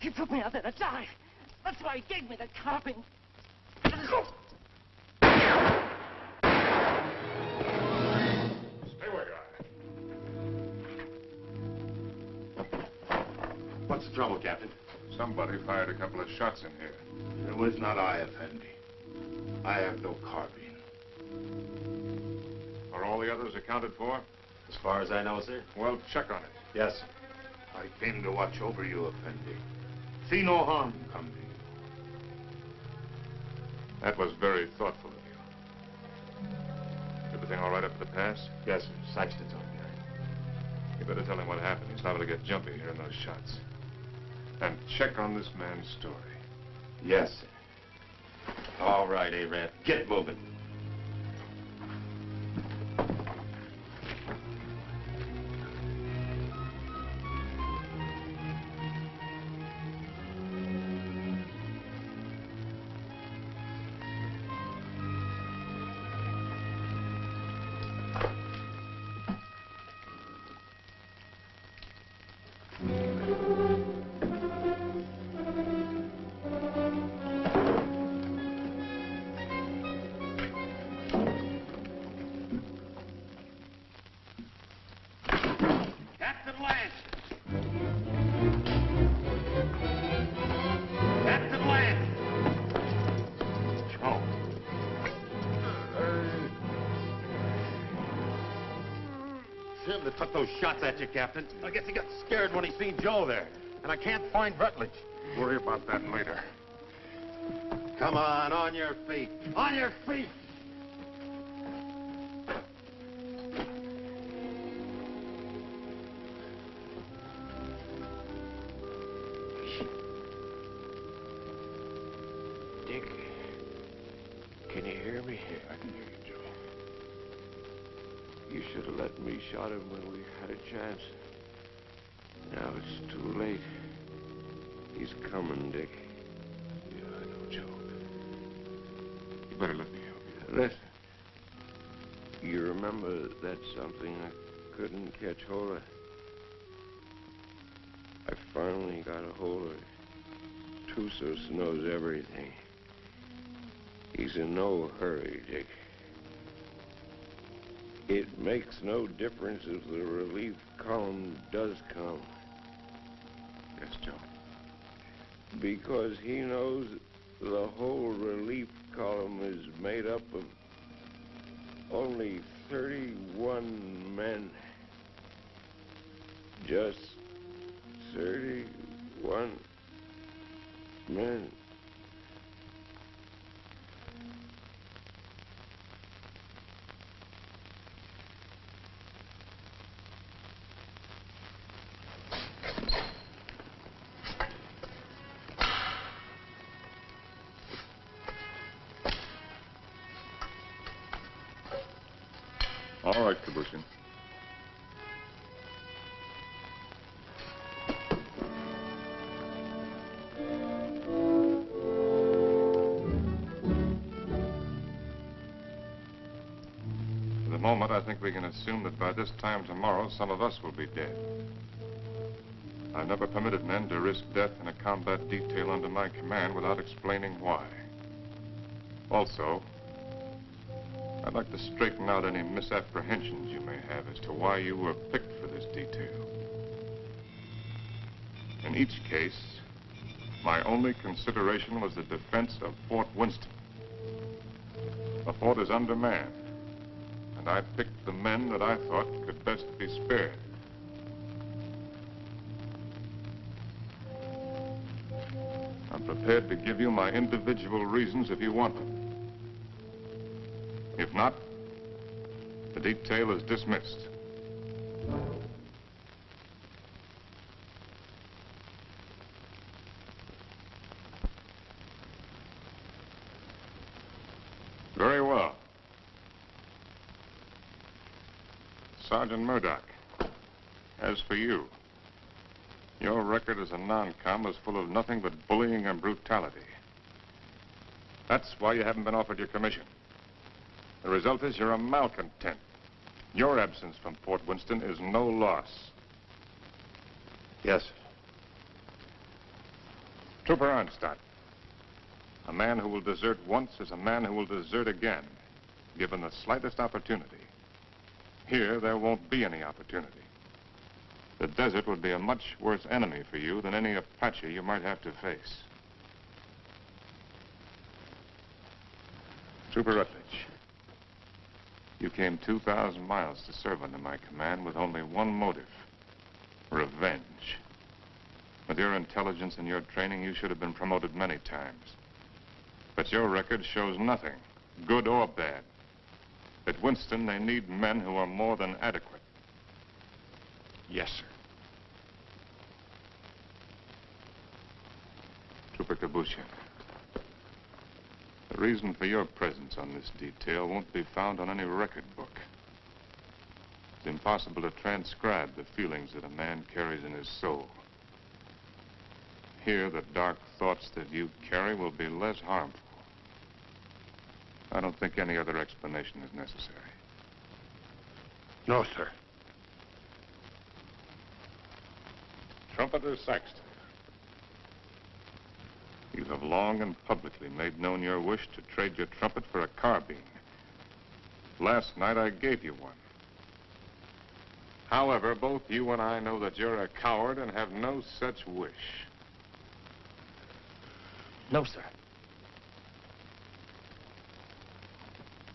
He put me out there to die. That's why he gave me the carving. Stay where you are. What's the trouble, Captain? Somebody fired a couple of shots in here. It was not I, Effendi. I have no carbine. Are all the others accounted for? As far as I know, sir. Well, check on it. Yes, sir. Came to watch over you, Effendi. See no harm come to you. That was very thoughtful of you. Everything all right up at the pass? Yes, sir. Saxton's on behind. You better tell him what happened. He's liable to get jumpy hearing those shots. And check on this man's story. Yes, sir. All right, Arab. Get moving. Shots at you, Captain. I guess he got scared when he seen Joe there. And I can't find Rutledge. Worry about that later. Come on, on your feet. On your feet! Finally got a hold of it. Tussos knows everything. He's in no hurry, Dick. It makes no difference if the relief column does come. Yes, Joe. Because he knows the whole relief column is made up of only 31 men. Just 31 men. All we can assume that by this time tomorrow, some of us will be dead. I've never permitted men to risk death in a combat detail under my command without explaining why. Also, I'd like to straighten out any misapprehensions you may have as to why you were picked for this detail. In each case, my only consideration was the defense of Fort Winston. The fort is undermanned, and I picked the men that I thought could best be spared. I'm prepared to give you my individual reasons if you want them. If not, the detail is dismissed. Very well. Sergeant Murdoch, as for you, your record as a non-com is full of nothing but bullying and brutality. That's why you haven't been offered your commission. The result is you're a malcontent. Your absence from Fort Winston is no loss. Yes. Trooper Arnstadt. A man who will desert once is a man who will desert again, given the slightest opportunity. Here, there won't be any opportunity. The desert would be a much worse enemy for you than any Apache you might have to face. Trooper Rutledge, you came 2,000 miles to serve under my command with only one motive, revenge. With your intelligence and your training, you should have been promoted many times. But your record shows nothing, good or bad. At Winston, they need men who are more than adequate. Yes, sir. Trooper Kabusian, the reason for your presence on this detail won't be found on any record book. It's impossible to transcribe the feelings that a man carries in his soul. Here, the dark thoughts that you carry will be less harmful. I don't think any other explanation is necessary. No, sir. Trumpeter Saxton. You have long and publicly made known your wish to trade your trumpet for a carbine. Last night I gave you one. However, both you and I know that you're a coward and have no such wish. No, sir.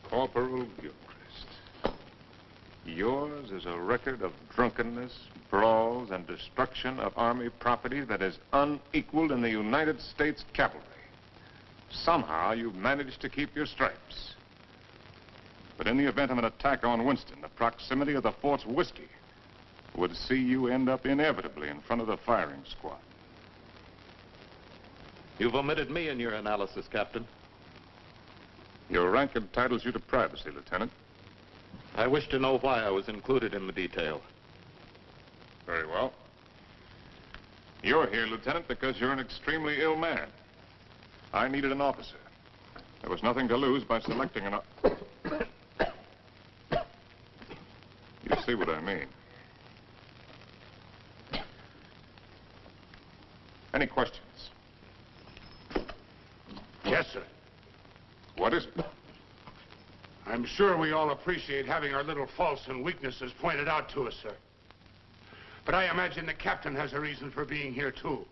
Corporal Gilchrist. Yours is a record of drunkenness, brawls, and destruction of Army property that is unequaled in the United States cavalry. Somehow you've managed to keep your stripes. But in the event of an attack on Winston, the proximity of the fort's whiskey would see you end up inevitably in front of the firing squad. You've omitted me in your analysis, Captain. Your rank entitles you to privacy, Lieutenant. I wish to know why I was included in the detail. Very well. You're here, Lieutenant, because you're an extremely ill man. I needed an officer. There was nothing to lose by selecting an... You see what I mean. Any questions? Yes, sir. What is it? I'm sure we all appreciate having our little faults and weaknesses pointed out to us, sir. But I imagine the captain has a reason for being here, too.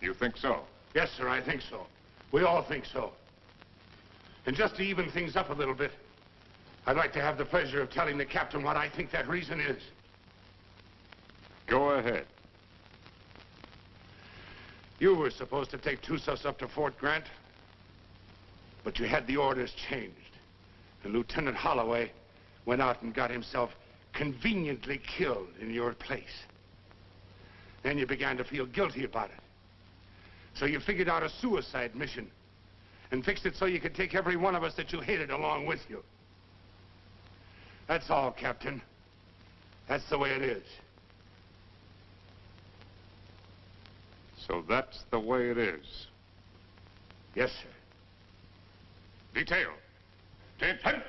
You think so? Yes, sir, I think so. We all think so. And just to even things up a little bit, I'd like to have the pleasure of telling the captain what I think that reason is. Go ahead. You were supposed to take Tussos up to Fort Grant, but you had the orders changed. And Lieutenant Holloway went out and got himself conveniently killed in your place. Then you began to feel guilty about it. So you figured out a suicide mission and fixed it so you could take every one of us that you hated along with you. That's all, Captain. That's the way it is. So that's the way it is. Yes, sir. Detail. Attention.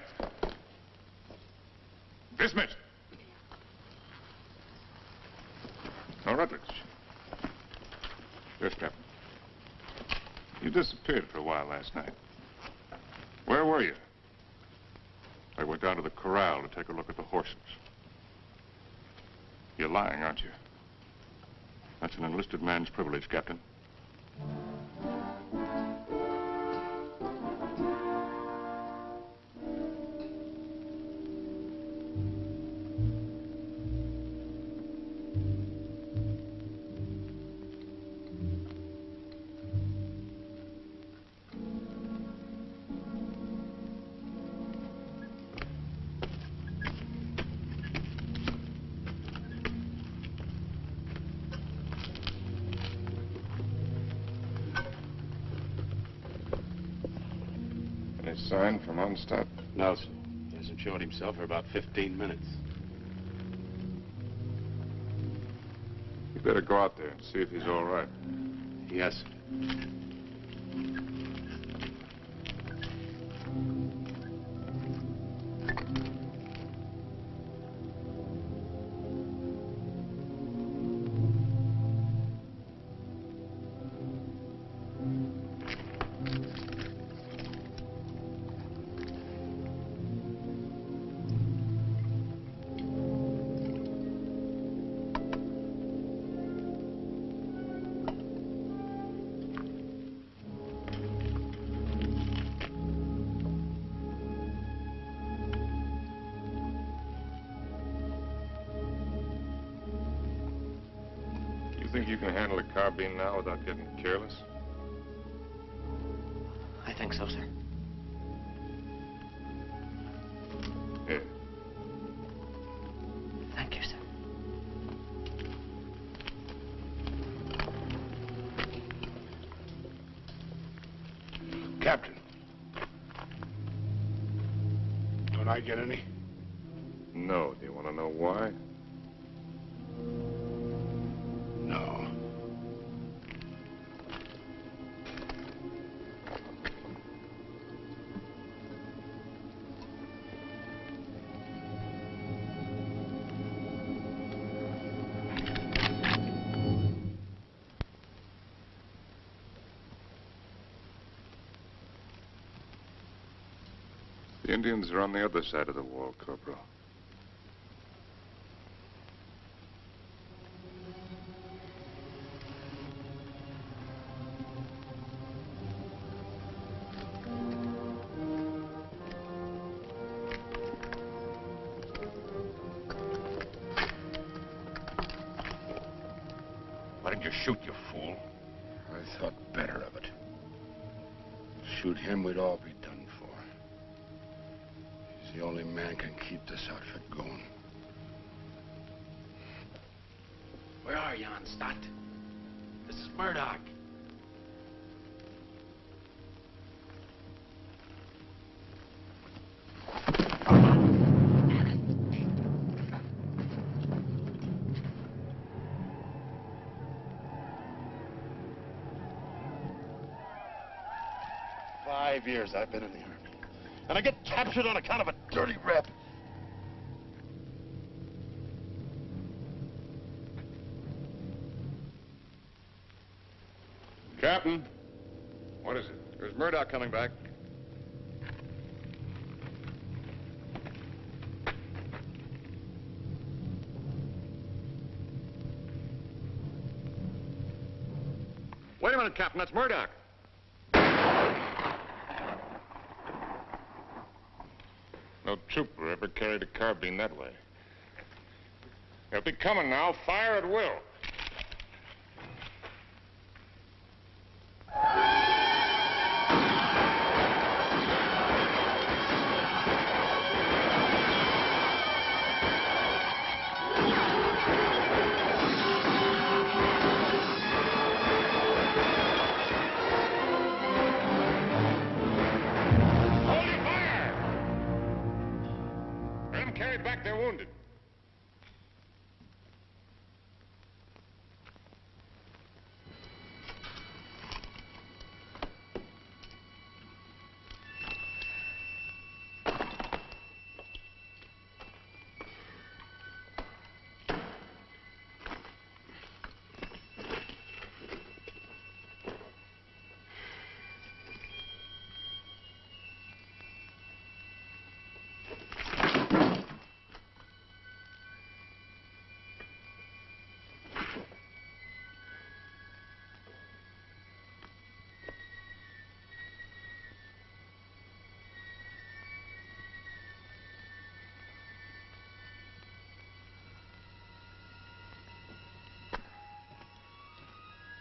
Dismissed. Now, Rutledge. Yes, Captain. You disappeared for a while last night. Where were you? I went down to the corral to take a look at the horses. You're lying, aren't you? That's an enlisted man's privilege, Captain. Sign from Onstadt? No, sir. He hasn't showed himself for about 15 minutes. You better go out there and see if he's all right. Yes, sir. Indians are on the other side of the wall, Corporal. Years I've been in the Army. And I get captured on account of a dirty rep. Captain. What is it? There's Murdoch coming back. Wait a minute, Captain. That's Murdoch. No trooper ever carried a carbine that way. They'll be coming now. Fire at will.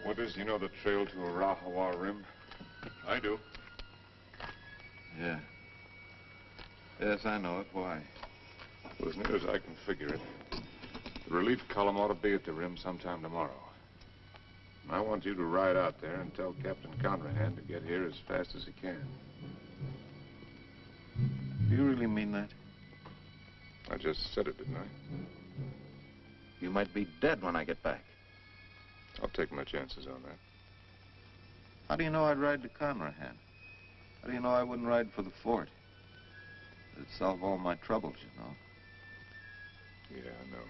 Withers, you know the trail to Arahawa Rim? I do. Yeah. Yes, I know it. Why? Well, as near as I can figure it, the relief column ought to be at the rim sometime tomorrow. And I want you to ride out there and tell Captain Conrahan to get here as fast as he can. Do you really mean that? I just said it, didn't I? You might be dead when I get back. I'll take my chances on that. How do you know I'd ride to Conrahan? How do you know I wouldn't ride for the fort? It'd solve all my troubles, you know. Yeah, I know.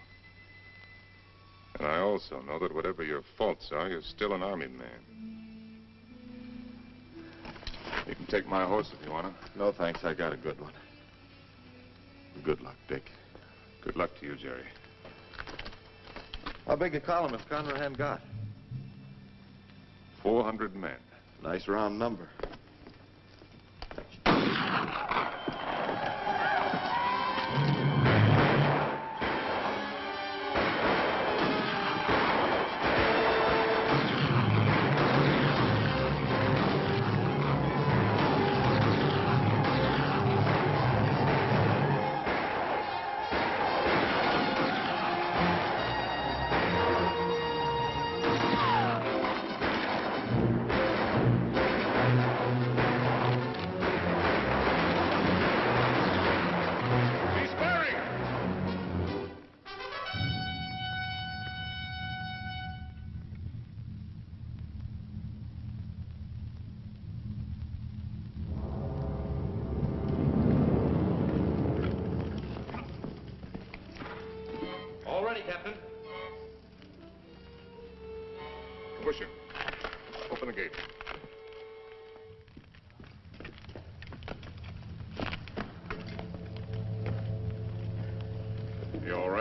And I also know that whatever your faults are, you're still an army man. You can take my horse if you want to. No, thanks. I got a good one. Good luck, Dick. Good luck to you, Jerry. How big a column has Conrahan got? 400 men. Nice round number.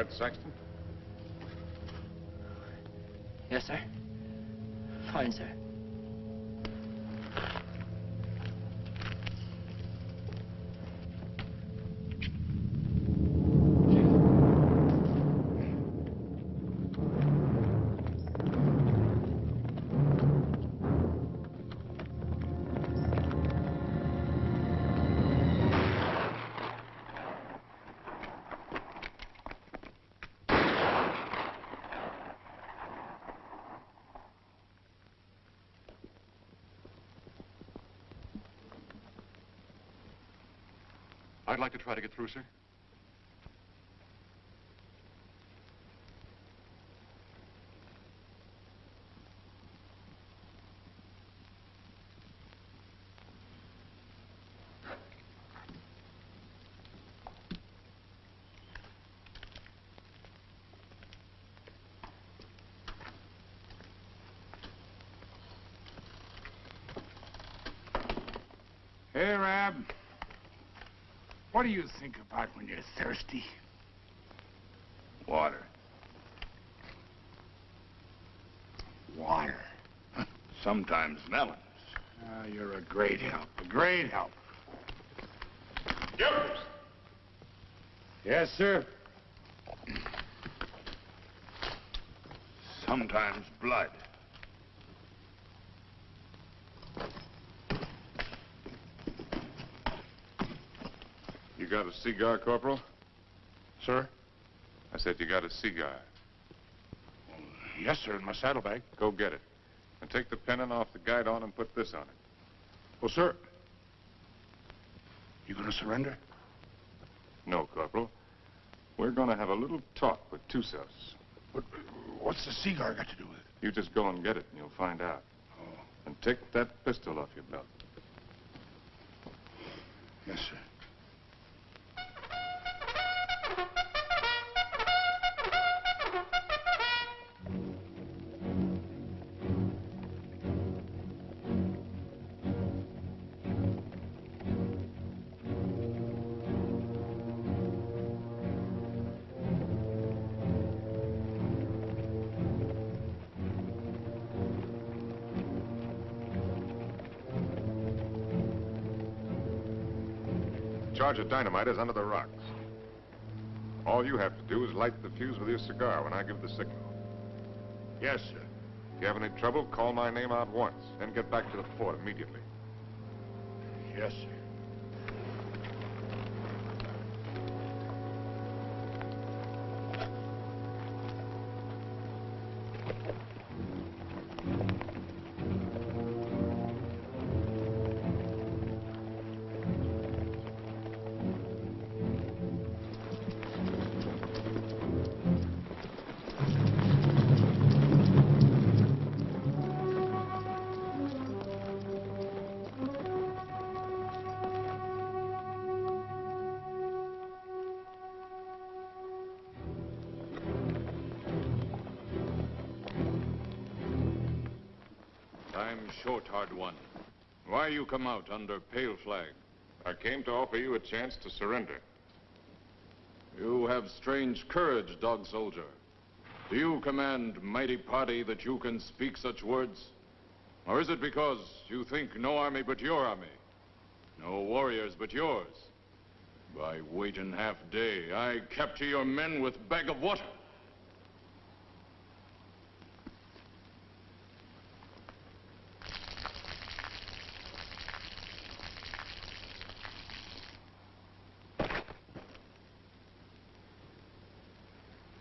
Right, Saxton? Yes, sir. Fine, sir. I'd like to try to get through, sir. Hey, Rab. What do you think about when you're thirsty? Water. Water. Sometimes melons. Ah, you're a great help. A great help. Jokers! Yes, sir. Sometimes blood. You got a cigar, Corporal? Sir? I said you got a cigar. Yes, sir, in my saddlebag. Go get it. And take the pennon off the guide on and put this on it. Well, sir. You gonna surrender? No, Corporal. We're going to have a little talk with Tussos. But what's the cigar got to do with it? You just go and get it, and you'll find out. Oh. And take that pistol off your belt. Yes, sir. Charge of dynamite is under the rocks. All you have to do is light the fuse with your cigar when I give the signal. Yes, sir. If you have any trouble, call my name out once, then get back to the fort immediately. Yes, sir. Short, hard one. Why you come out under pale flag? I came to offer you a chance to surrender. You have strange courage, dog soldier. Do you command mighty party that you can speak such words? Or is it because you think no army but your army? No warriors but yours? By waiting half day, I capture your men with bag of water.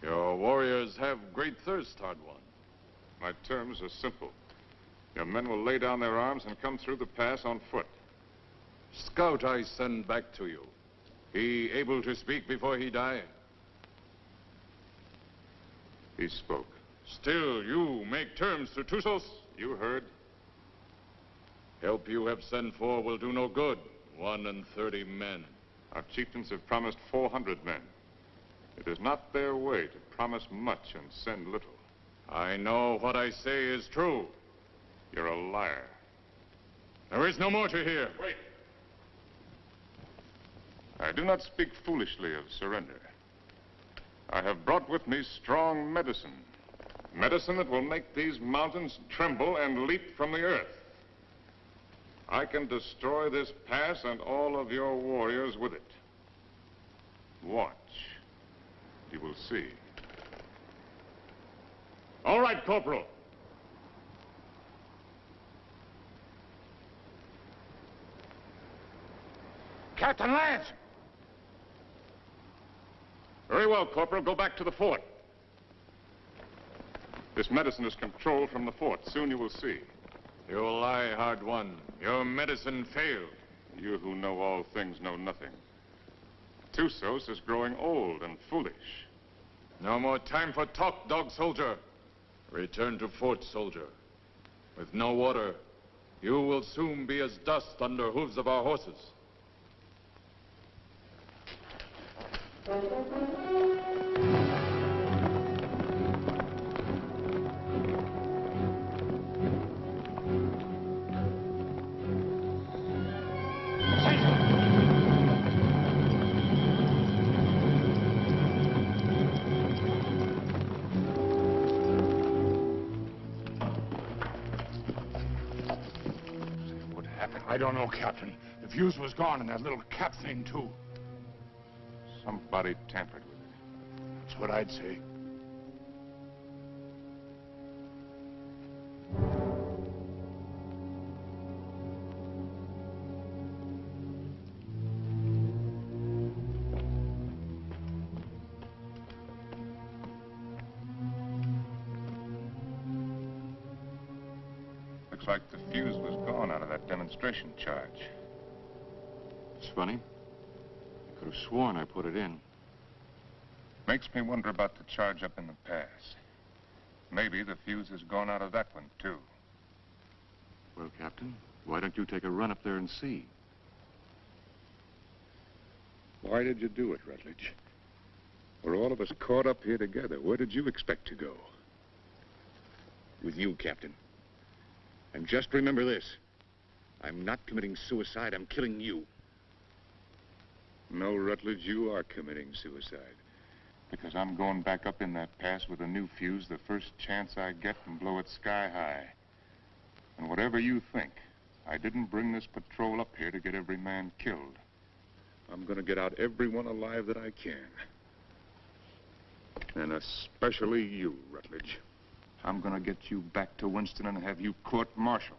Your warriors have great thirst, one. My terms are simple. Your men will lay down their arms and come through the pass on foot. Scout I send back to you. He able to speak before he die? He spoke. Still, you make terms to Tussos? You heard. Help you have sent for will do no good. One and thirty men. Our chieftains have promised 400 men. It is not their way to promise much and send little. I know what I say is true. You're a liar. There is no more to hear. Wait. I do not speak foolishly of surrender. I have brought with me strong medicine. Medicine that will make these mountains tremble and leap from the earth. I can destroy this pass and all of your warriors with it. Watch. You will see. All right, Corporal. Captain Lance! Very well, Corporal. Go back to the fort. This medicine is controlled from the fort. Soon you will see. You lie, hard one. Your medicine failed. You who know all things know nothing. Tussos is growing old and foolish. No more time for talk, dog soldier. Return to fort, soldier. With no water, you will soon be as dust under hooves of our horses. Don't know, Captain. The fuse was gone and that little cap thing, too. Somebody tampered with it. That's what I'd say. Out of that demonstration charge. It's funny. I could have sworn I put it in. Makes me wonder about the charge up in the pass. Maybe the fuse has gone out of that one, too. Well, Captain, why don't you take a run up there and see? Why did you do it, Rutledge? We're all of us caught up here together. Where did you expect to go? With you, Captain. And just remember this. I'm not committing suicide, I'm killing you. No, Rutledge, you are committing suicide. Because I'm going back up in that pass with a new fuse the first chance I get and blow it sky high. And whatever you think, I didn't bring this patrol up here to get every man killed. I'm going to get out everyone alive that I can. And especially you, Rutledge. I'm going to get you back to Winston and have you court-martialed.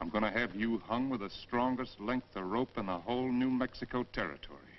I'm going to have you hung with the strongest length of rope in the whole New Mexico territory.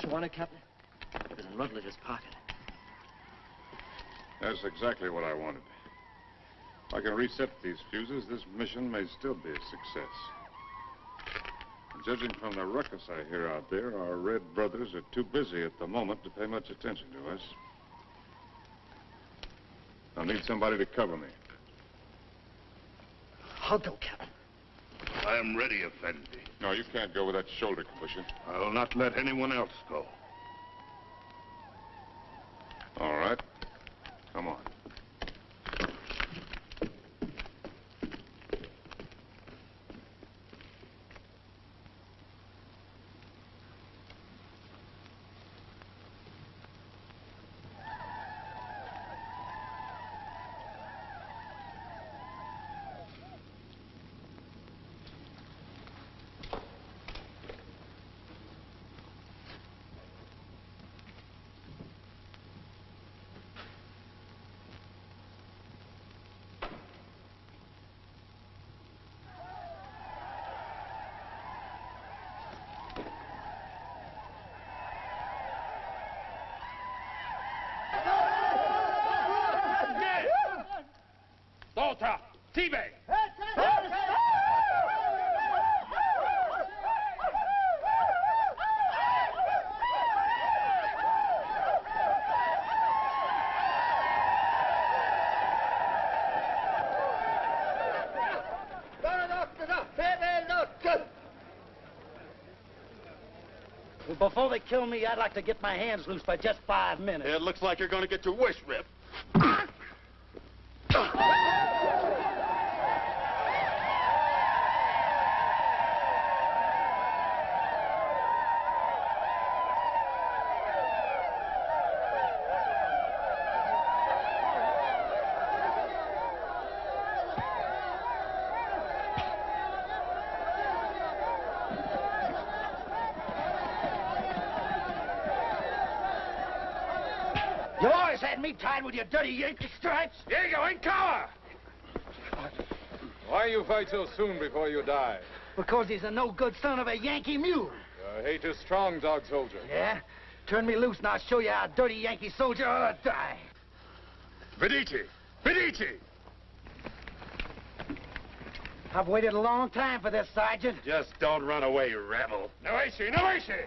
What you wanted, Captain? It was in Rutledge's pocket. That's exactly what I wanted. If I can reset these fuses, this mission may still be a success. Judging from the ruckus I hear out there, our Red brothers are too busy at the moment to pay much attention to us. I'll need somebody to cover me. I'll go, Captain. Am ready, Effendi. No, you can't go with that shoulder cushion. I will not let anyone else go. All right. Come on. Volta! Before they kill me, I'd like to get my hands loose for just five minutes. It looks like you're going to get your wish ripped. Me tied with your dirty Yankee stripes. Here you go, in cover! Why you fight so soon before you die? Because he's a no-good son of a Yankee mule. Your hate is strong, dog soldier. Yeah? Turn me loose and I'll show you how a dirty Yankee soldier ought to die. Vedici! Vedici! I've waited a long time for this, Sergeant. Just don't run away, you rebel. Noesi, Noesi!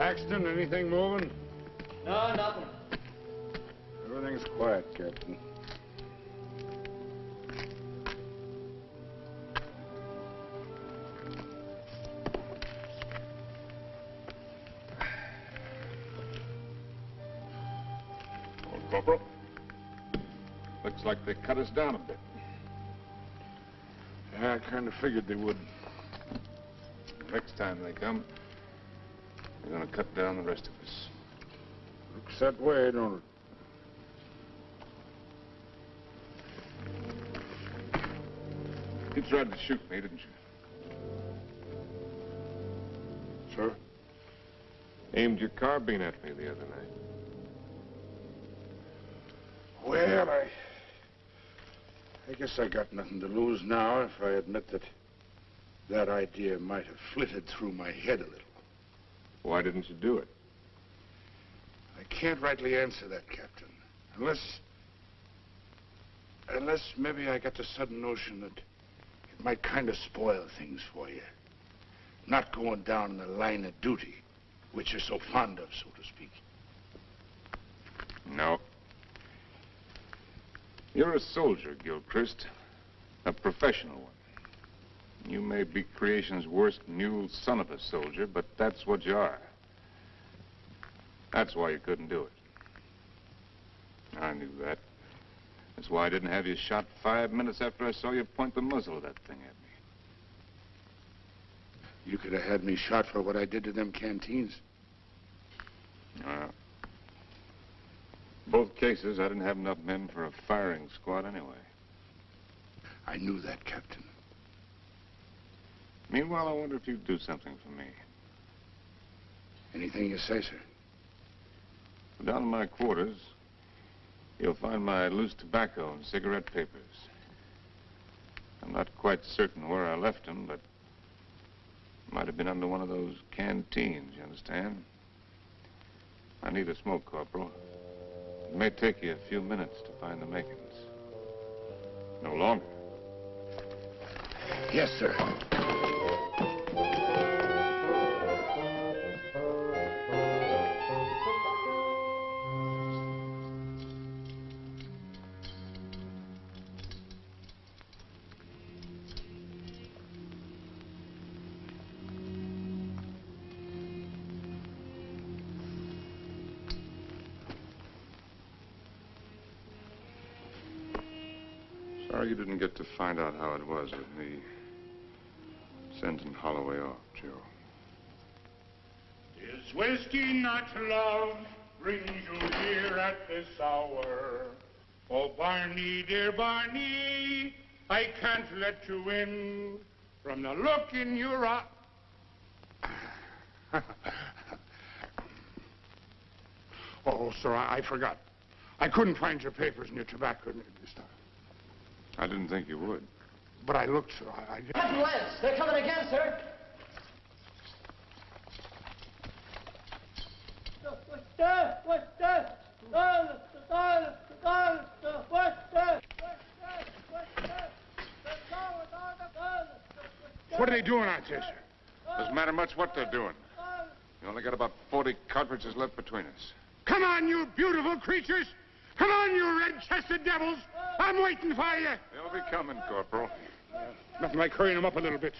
Paxton, anything moving? No, nothing. Everything's quiet, Captain. Old Corporal. Looks like they cut us down a bit. Yeah, I kind of figured they would. Next time they come, they're gonna cut down the rest of us. Looks that way, don't it? You tried to shoot me, didn't you? Sir? Aimed your carbine at me the other night. Well, I... I guess I got nothing to lose now if I admit that that idea might have flitted through my head a little. Why didn't you do it? I can't rightly answer that, Captain. Unless... Unless maybe I got the sudden notion that it might kind of spoil things for you. Not going down in the line of duty, which you're so fond of, so to speak. No. You're a soldier, Gilchrist. A professional one. You may be creation's worst mule son of a soldier, but that's what you are. That's why you couldn't do it. I knew that. That's why I didn't have you shot five minutes after I saw you point the muzzle of that thing at me. You could have had me shot for what I did to them canteens. Well, both cases, I didn't have enough men for a firing squad anyway. I knew that, Captain. Meanwhile, I wonder if you'd do something for me. Anything you say, sir. Down in my quarters, you'll find my loose tobacco and cigarette papers. I'm not quite certain where I left them, but might have been under one of those canteens, you understand? I need a smoke, Corporal. It may take you a few minutes to find the makings. No longer. Yes, sir. Sorry you didn't get to find out how it was with me sending Holloway off, Joe. Is whiskey not love brings you here at this hour? Oh, Barney, dear Barney, I can't let you in from the look in your eye. oh, sir, I, I forgot. I couldn't find your papers and your tobacco this time. I didn't think you would. But I looked, sir. I, I Captain Lance, they're coming again, sir. What are they doing out there, sir? Doesn't matter much what they're doing. You only got about 40 cartridges left between us. Come on, you beautiful creatures! Come on, you red-chested devils! I'm waiting for you! They'll be coming, Corporal. Nothing like hurrying them up a little bit.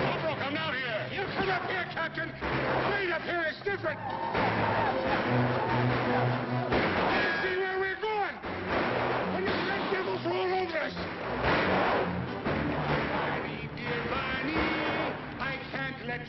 Corporal, come down here! You come up here, Captain! Wait up here, it's different!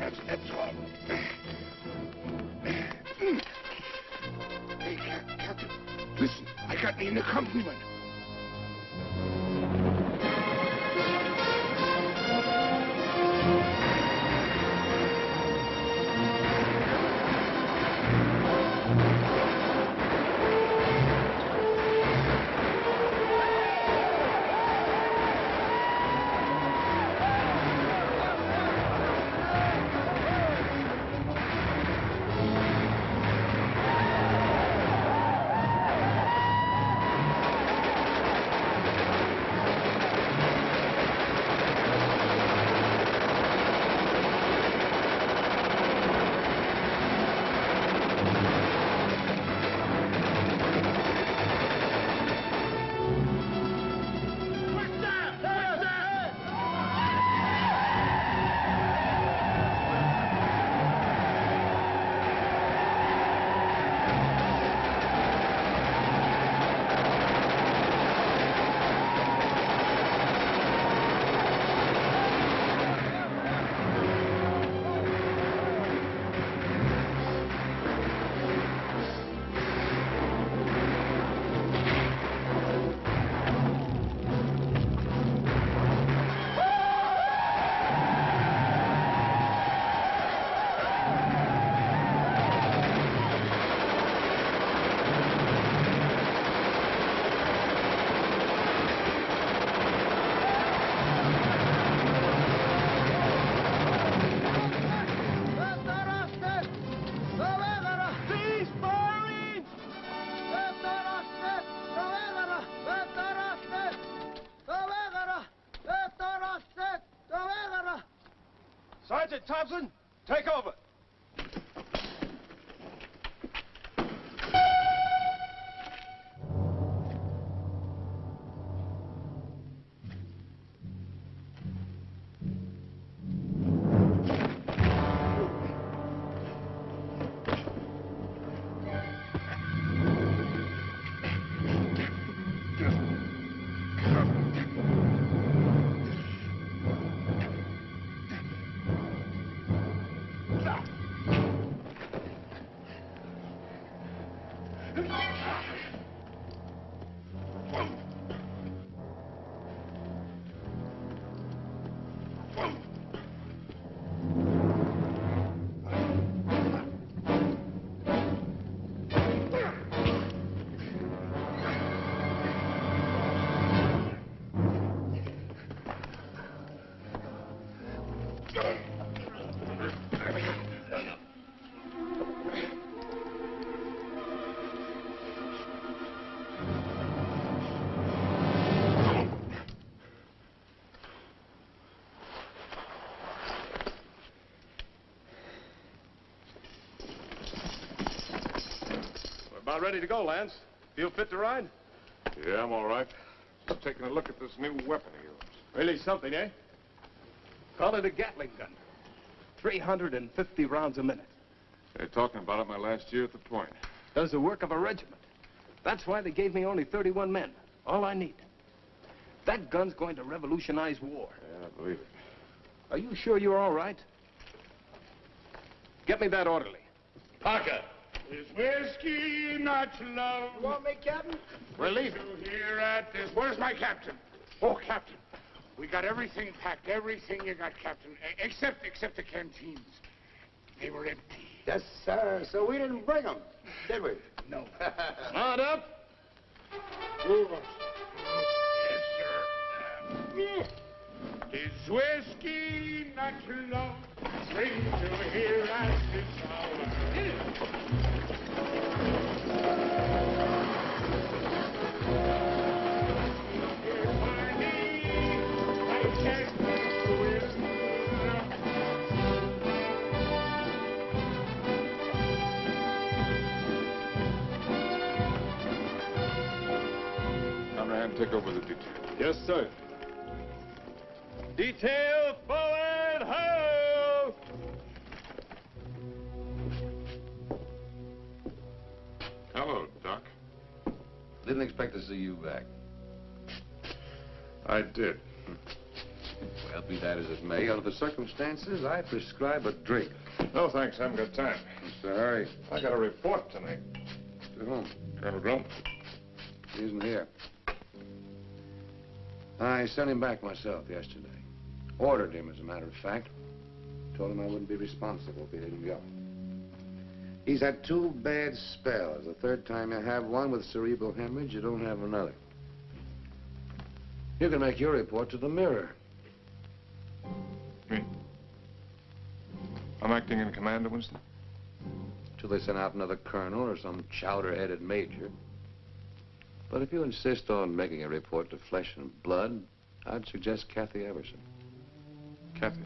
That's that's all. Hey, Captain, listen, I got an accompaniment. Thompson, take over. About ready to go, Lance. Feel fit to ride? Yeah, I'm all right. Just taking a look at this new weapon of yours. Really something, eh? Call it a Gatling gun. 350 rounds a minute. They're talking about it my last year at the point. Does the work of a regiment. That's why they gave me only 31 men. All I need. That gun's going to revolutionize war. Yeah, I believe it. Are you sure you're all right? Get me that orderly. Parker. Is whiskey not love? You want me, Captain? We're leaving. To hear at this. Where's my captain? Oh, Captain. We got everything packed. Everything you got, Captain. Except, except the canteens. They were empty. Yes, sir. So we didn't bring them, did we? No. Mount up. Move us. Yes, sir. Is whiskey not love? Bring to hear at this hour. Conrad, take over the detail. Yes, sir. Detail forward, ho! Hello, Doc. Didn't expect to see you back. I did. Well, be that as it may, under the circumstances, I prescribe a drink. No, thanks. I haven't got time. What's the hurry? I got a report tonight. To whom? Colonel Glum. isn't here. I sent him back myself yesterday. Ordered him, as a matter of fact. Told him I wouldn't be responsible if he didn't go. He's had two bad spells. The third time you have one with cerebral hemorrhage, you don't have another. You can make your report to the Mirror. Me? I'm acting in command of Winston? Till they send out another colonel or some chowder-headed major. But if you insist on making a report to Flesh and Blood, I'd suggest Kathy Everson. Kathy?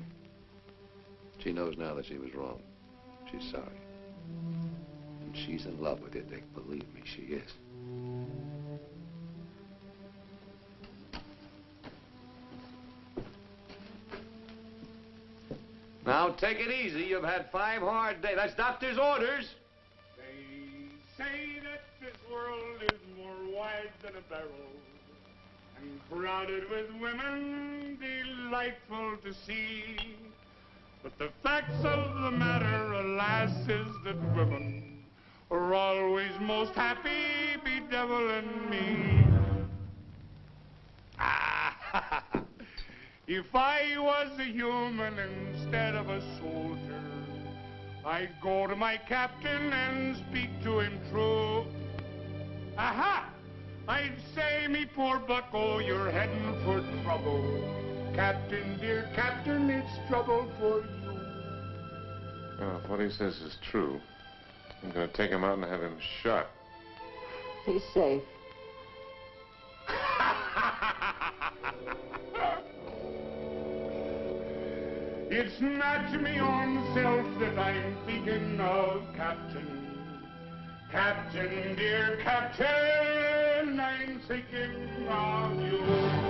She knows now that she was wrong. She's sorry. And she's in love with you, Dick. Believe me, she is. Now, take it easy. You've had five hard days. That's doctor's orders. They say that this world is more wide than a barrel and crowded with women delightful to see. But the facts of the matter, alas, is that women are always most happy bedeviling me. Ah, if I was a human instead of a soldier, I'd go to my captain and speak to him true. Aha! I'd say, me poor bucko, you're heading for trouble. Captain, dear captain, it's trouble for you. Well, if what he says is true, I'm going to take him out and have him shot. He's safe. It's not to me own self that I'm thinking of, Captain. Captain, dear Captain, I'm thinking of you.